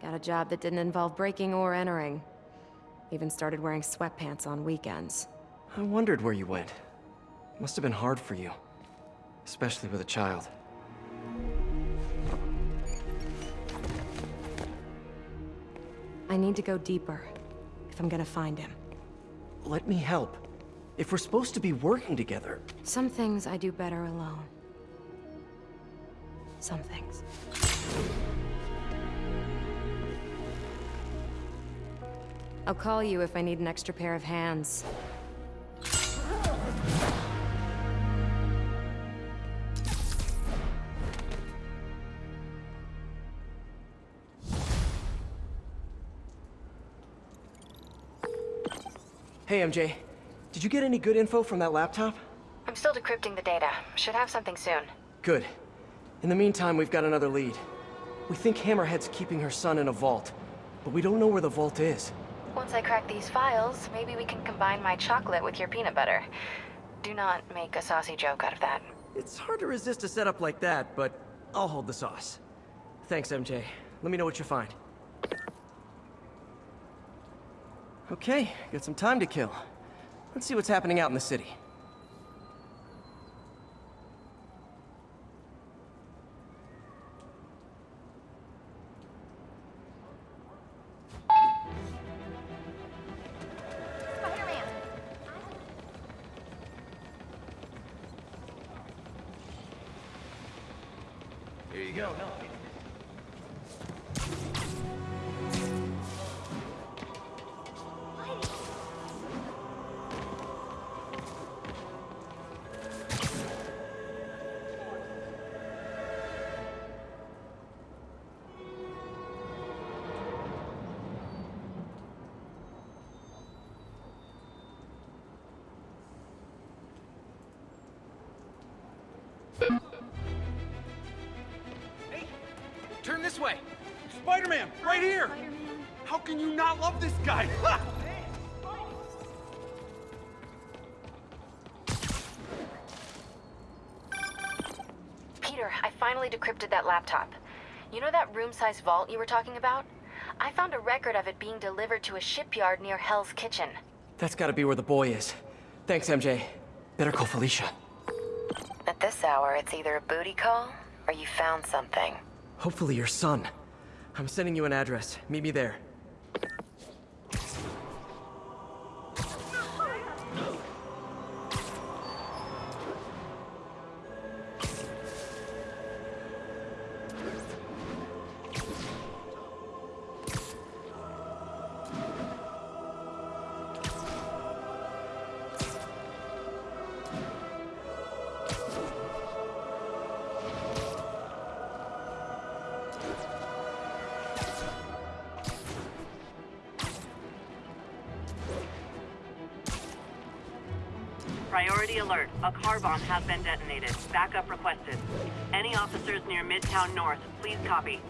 Got a job that didn't involve breaking or entering. Even started wearing sweatpants on weekends. I wondered where you went. Must have been hard for you. Especially with a child. I need to go deeper, if I'm gonna find him. Let me help. If we're supposed to be working together... Some things I do better alone. Some things. I'll call you if I need an extra pair of hands. Hey, MJ. Did you get any good info from that laptop? I'm still decrypting the data. Should have something soon. Good. In the meantime, we've got another lead. We think Hammerhead's keeping her son in a vault, but we don't know where the vault is. Once I crack these files, maybe we can combine my chocolate with your peanut butter. Do not make a saucy joke out of that. It's hard to resist a setup like that, but I'll hold the sauce. Thanks, MJ. Let me know what you find. Okay, got some time to kill. Let's see what's happening out in the city. Decrypted that laptop. You know that room-sized vault you were talking about? I found a record of it being delivered to a shipyard near Hell's Kitchen. That's gotta be where the boy is. Thanks, MJ. Better call Felicia. At this hour, it's either a booty call or you found something. Hopefully your son. I'm sending you an address. Meet me there. Backup requested. Any officers near Midtown North, please copy.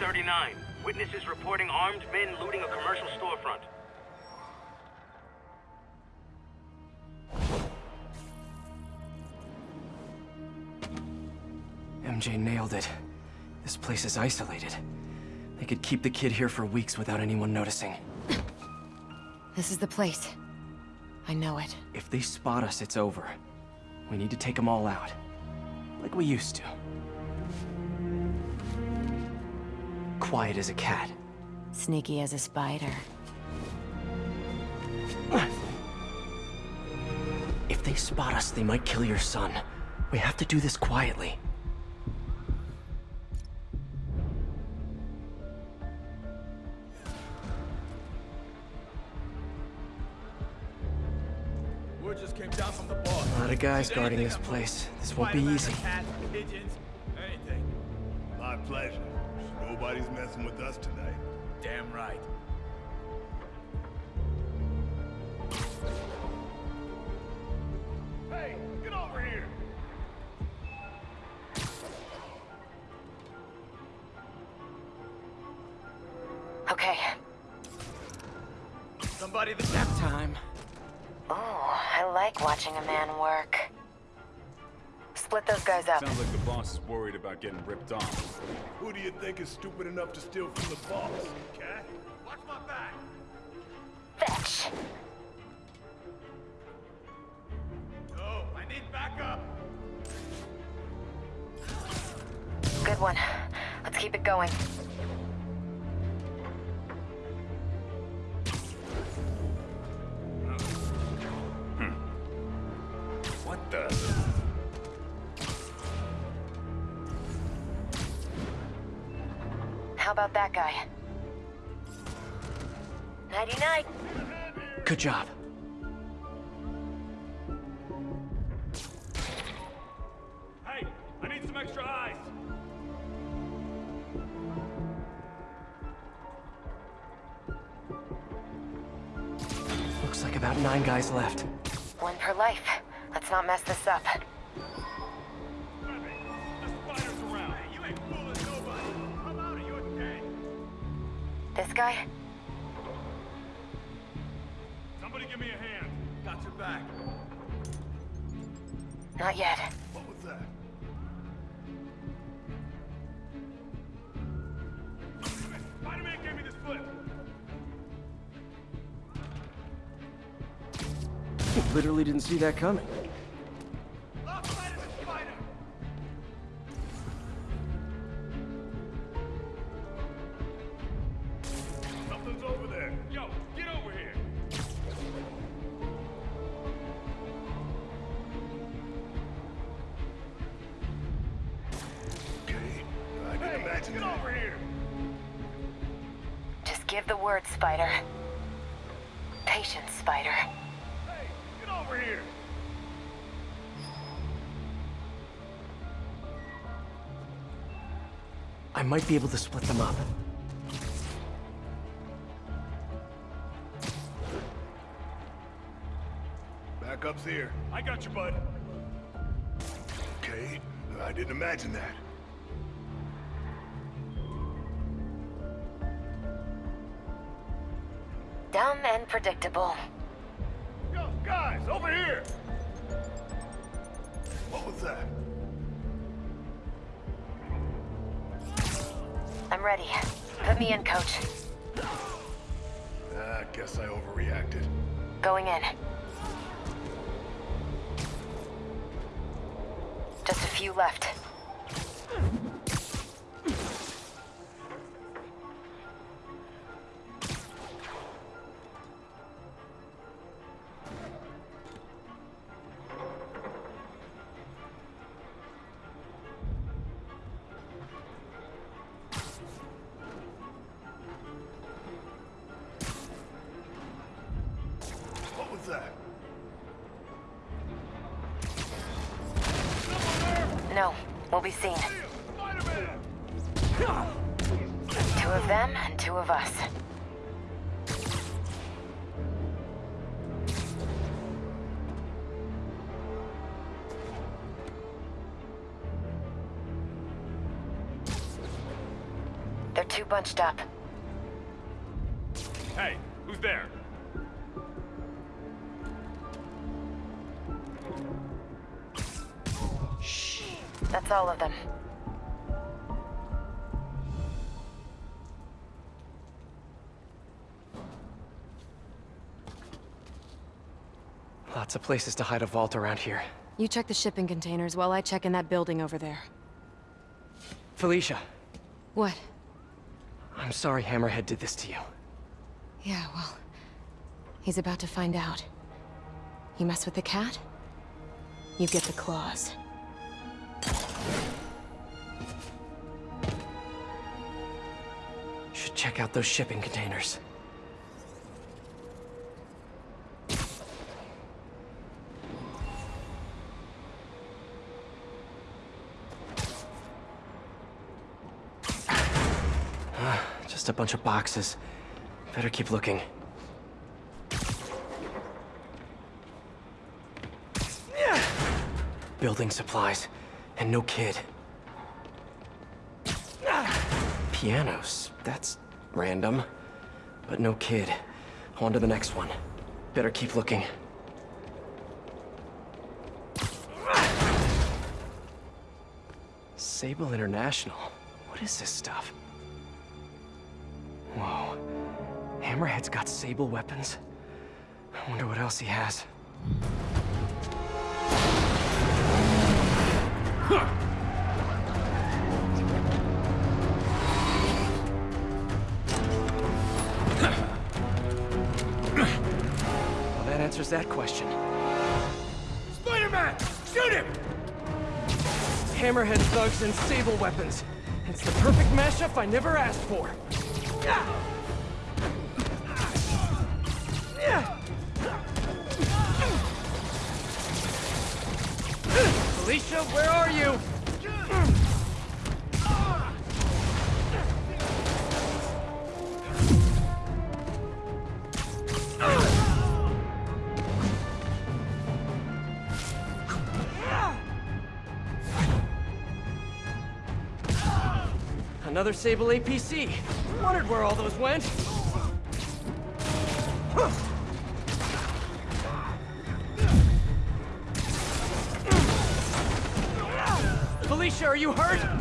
1039. Witnesses reporting armed men looting a commercial storefront. MJ nailed it. This place is isolated. They could keep the kid here for weeks without anyone noticing. This is the place. I know it. If they spot us, it's over. We need to take them all out. Like we used to. Quiet as a cat. Sneaky as a spider. If they spot us, they might kill your son. We have to do this quietly. Word just came down from the boss. A lot of guys guarding this place. This won't be easy. a pigeons, anything. My pleasure. Nobody's messing with us tonight. Damn right. Hey, get over here! Okay. Somebody the nap time. Oh, I like watching a man work. Split those guys up. Sounds like the boss is worried about getting ripped off. Who do you think is stupid enough to steal from the boss? Cat? Watch my back. Fetch. No, I need backup. Good one. Let's keep it going. About that guy? Nighty-night. Good job. Hey, I need some extra eyes. Looks like about nine guys left. One per life. Let's not mess this up. This guy? Somebody give me a hand. Got your back. Not yet. What was that? Spider-Man gave me this flip. Literally didn't see that coming. Might be able to split them up. Backup's here. I got you, bud. Okay, I didn't imagine that. Dumb and predictable. Yo, guys, over here! Ready. Put me in, coach. Ah, I guess I overreacted. Going in. Just a few left. Bunched up. Hey, who's there? Shh. That's all of them. Lots of places to hide a vault around here. You check the shipping containers while I check in that building over there. Felicia. What? I'm sorry Hammerhead did this to you. Yeah, well... He's about to find out. You mess with the cat? You get the claws. Should check out those shipping containers. Ah, Just a bunch of boxes. Better keep looking. Building supplies. And no kid. Pianos. That's random. But no kid. On to the next one. Better keep looking. Sable International. What is this stuff? Whoa. Hammerhead's got Sable weapons. I wonder what else he has. Well, that answers that question. Spider-Man! Shoot him! Hammerhead thugs and Sable weapons. It's the perfect mashup I never asked for. Felicia, where are you? Another Sable APC. Wondered where all those went. Felicia, are you hurt?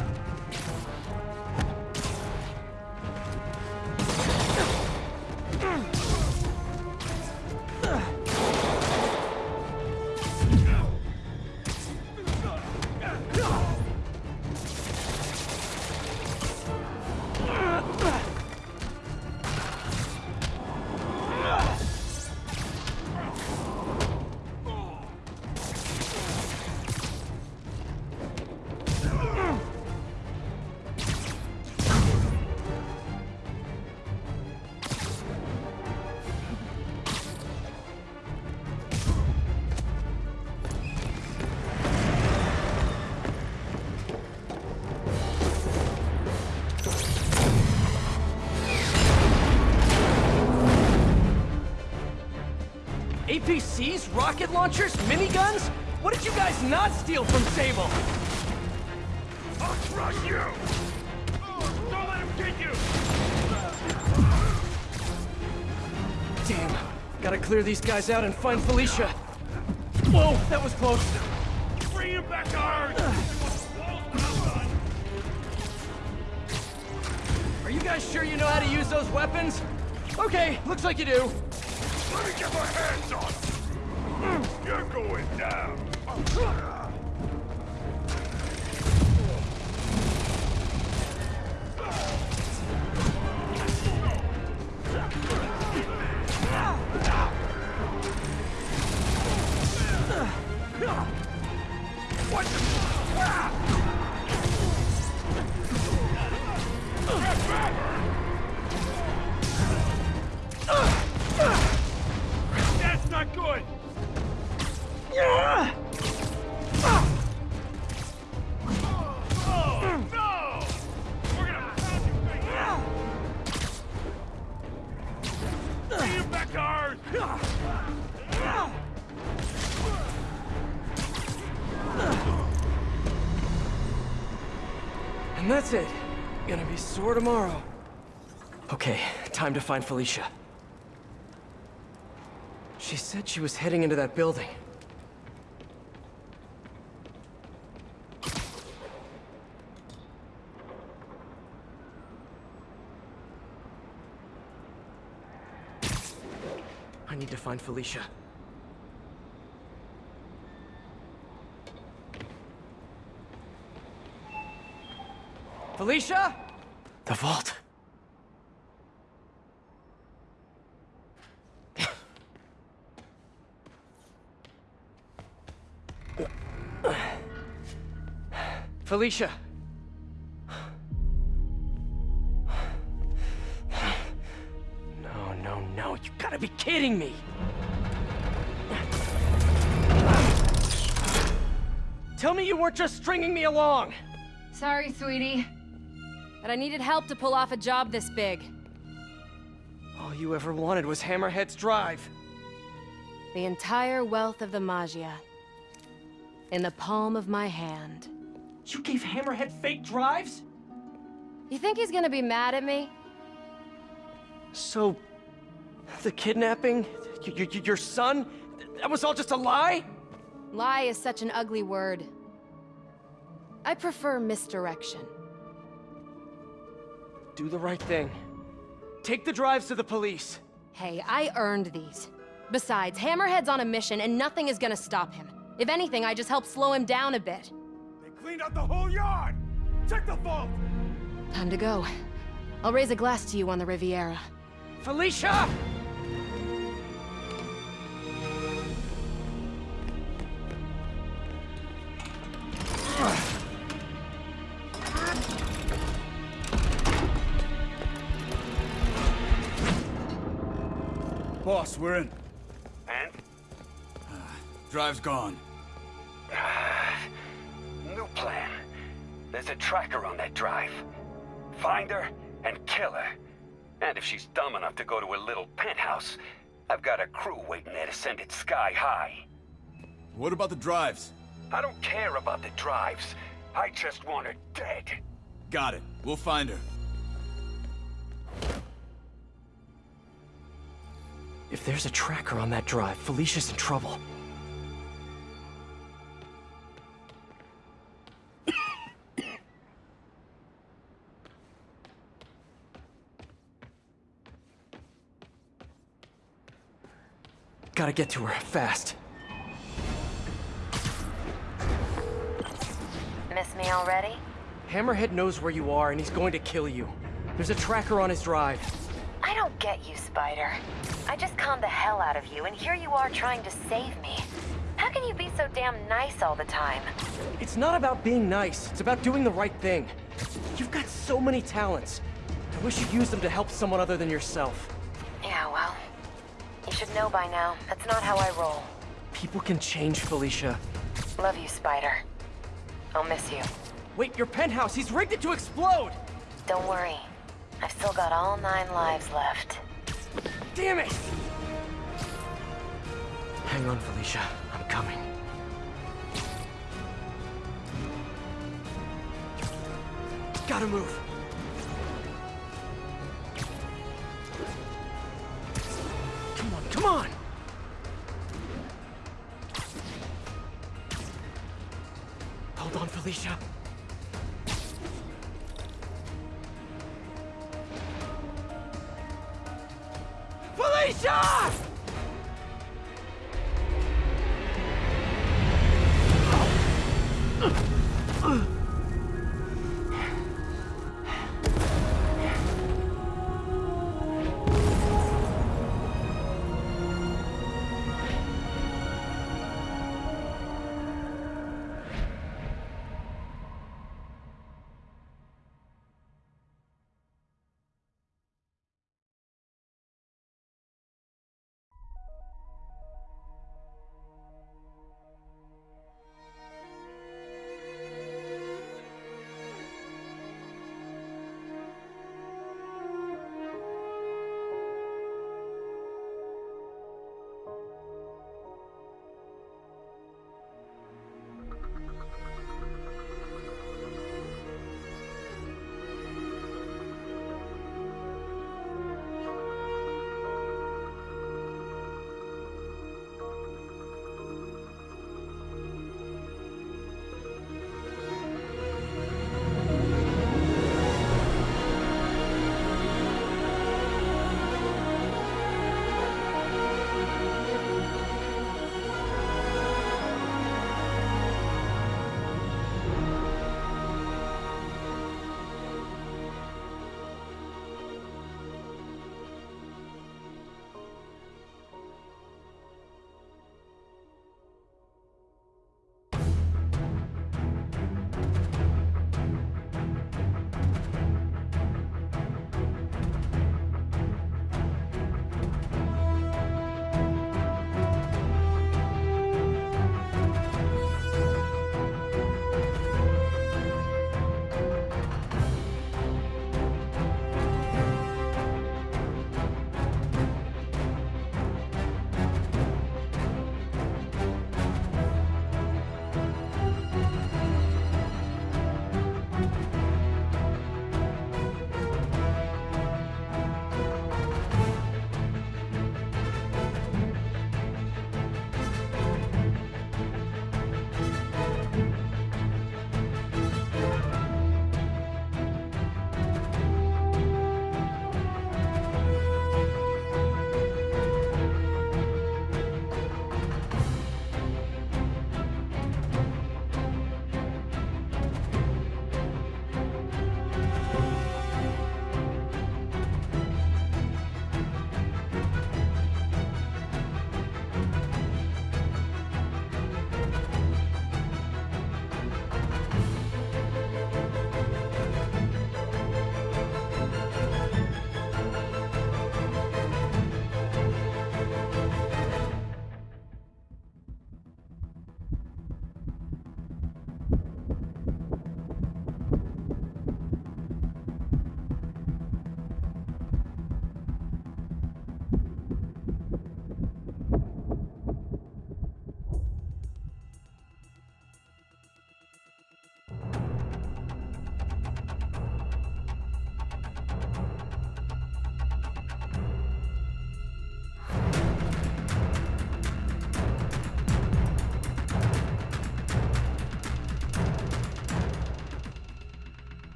APCs, rocket launchers, miniguns? What did you guys not steal from Sable? I'll crush you! Oh, don't let him get you! Damn. Gotta clear these guys out and find Felicia. Whoa, that was close. Bring him back to Earth! Are you guys sure you know how to use those weapons? Okay, looks like you do. Let me get my hands on! You're going down! Find Felicia. She said she was heading into that building. I need to find Felicia. The vault. Felicia. No, no, no. You gotta be kidding me. Tell me you weren't just stringing me along. Sorry, sweetie. But I needed help to pull off a job this big. All you ever wanted was Hammerhead's drive. The entire wealth of the Maggia. In the palm of my hand. You gave Hammerhead fake drives? You think he's gonna be mad at me? So, the kidnapping? Your son? That was all just a lie? Lie is such an ugly word. I prefer misdirection. Do the right thing. Take the drives to the police. Hey, I earned these. Besides, Hammerhead's on a mission and nothing is gonna stop him. If anything, I just help slow him down a bit. They cleaned out the whole yard! Check the vault! Time to go. I'll raise a glass to you on the Riviera. Felicia! Boss, we're in. And? Uh, drive's gone. Waiting there to send it sky high. What about the drives? I don't care about the drives. I just want her dead. Got it. We'll find her. If there's a tracker on that drive, Felicia's in trouble. Gotta get to her, fast. Miss me already? Hammerhead knows where you are, and he's going to kill you. There's a tracker on his drive. I don't get you, Spider. I just conned the hell out of you, and here you are trying to save me. How can you be so damn nice all the time? It's not about being nice. It's about doing the right thing. You've got so many talents. I wish you'd use them to help someone other than yourself. Yeah, well, you should know by now. That's not how I roll. People can change, Felicia. Love you, Spider. I'll miss you. Wait, your penthouse! He's rigged it to explode! Don't worry. I've still got all nine lives left. Damn it! Hang on, Felicia. I'm coming. Gotta move. Come on! Hold on, Felicia. Felicia! Oh. Uh.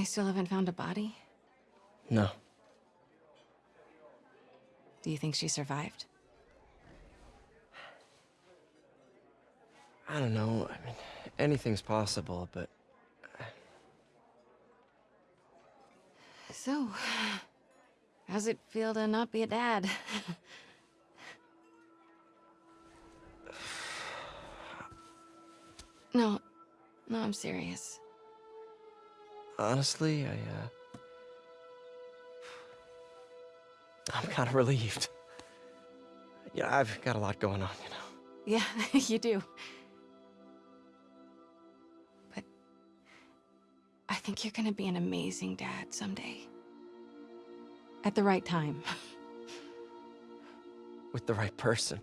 they still haven't found a body? No. Do you think she survived? I don't know. I mean, anything's possible, but So, how's it feel to not be a dad? no, no, I'm serious. Honestly, I, uh... I'm kind of relieved. Yeah, I've got a lot going on, you know. Yeah, you do. But I think you're gonna be an amazing dad someday. At the right time. With the right person.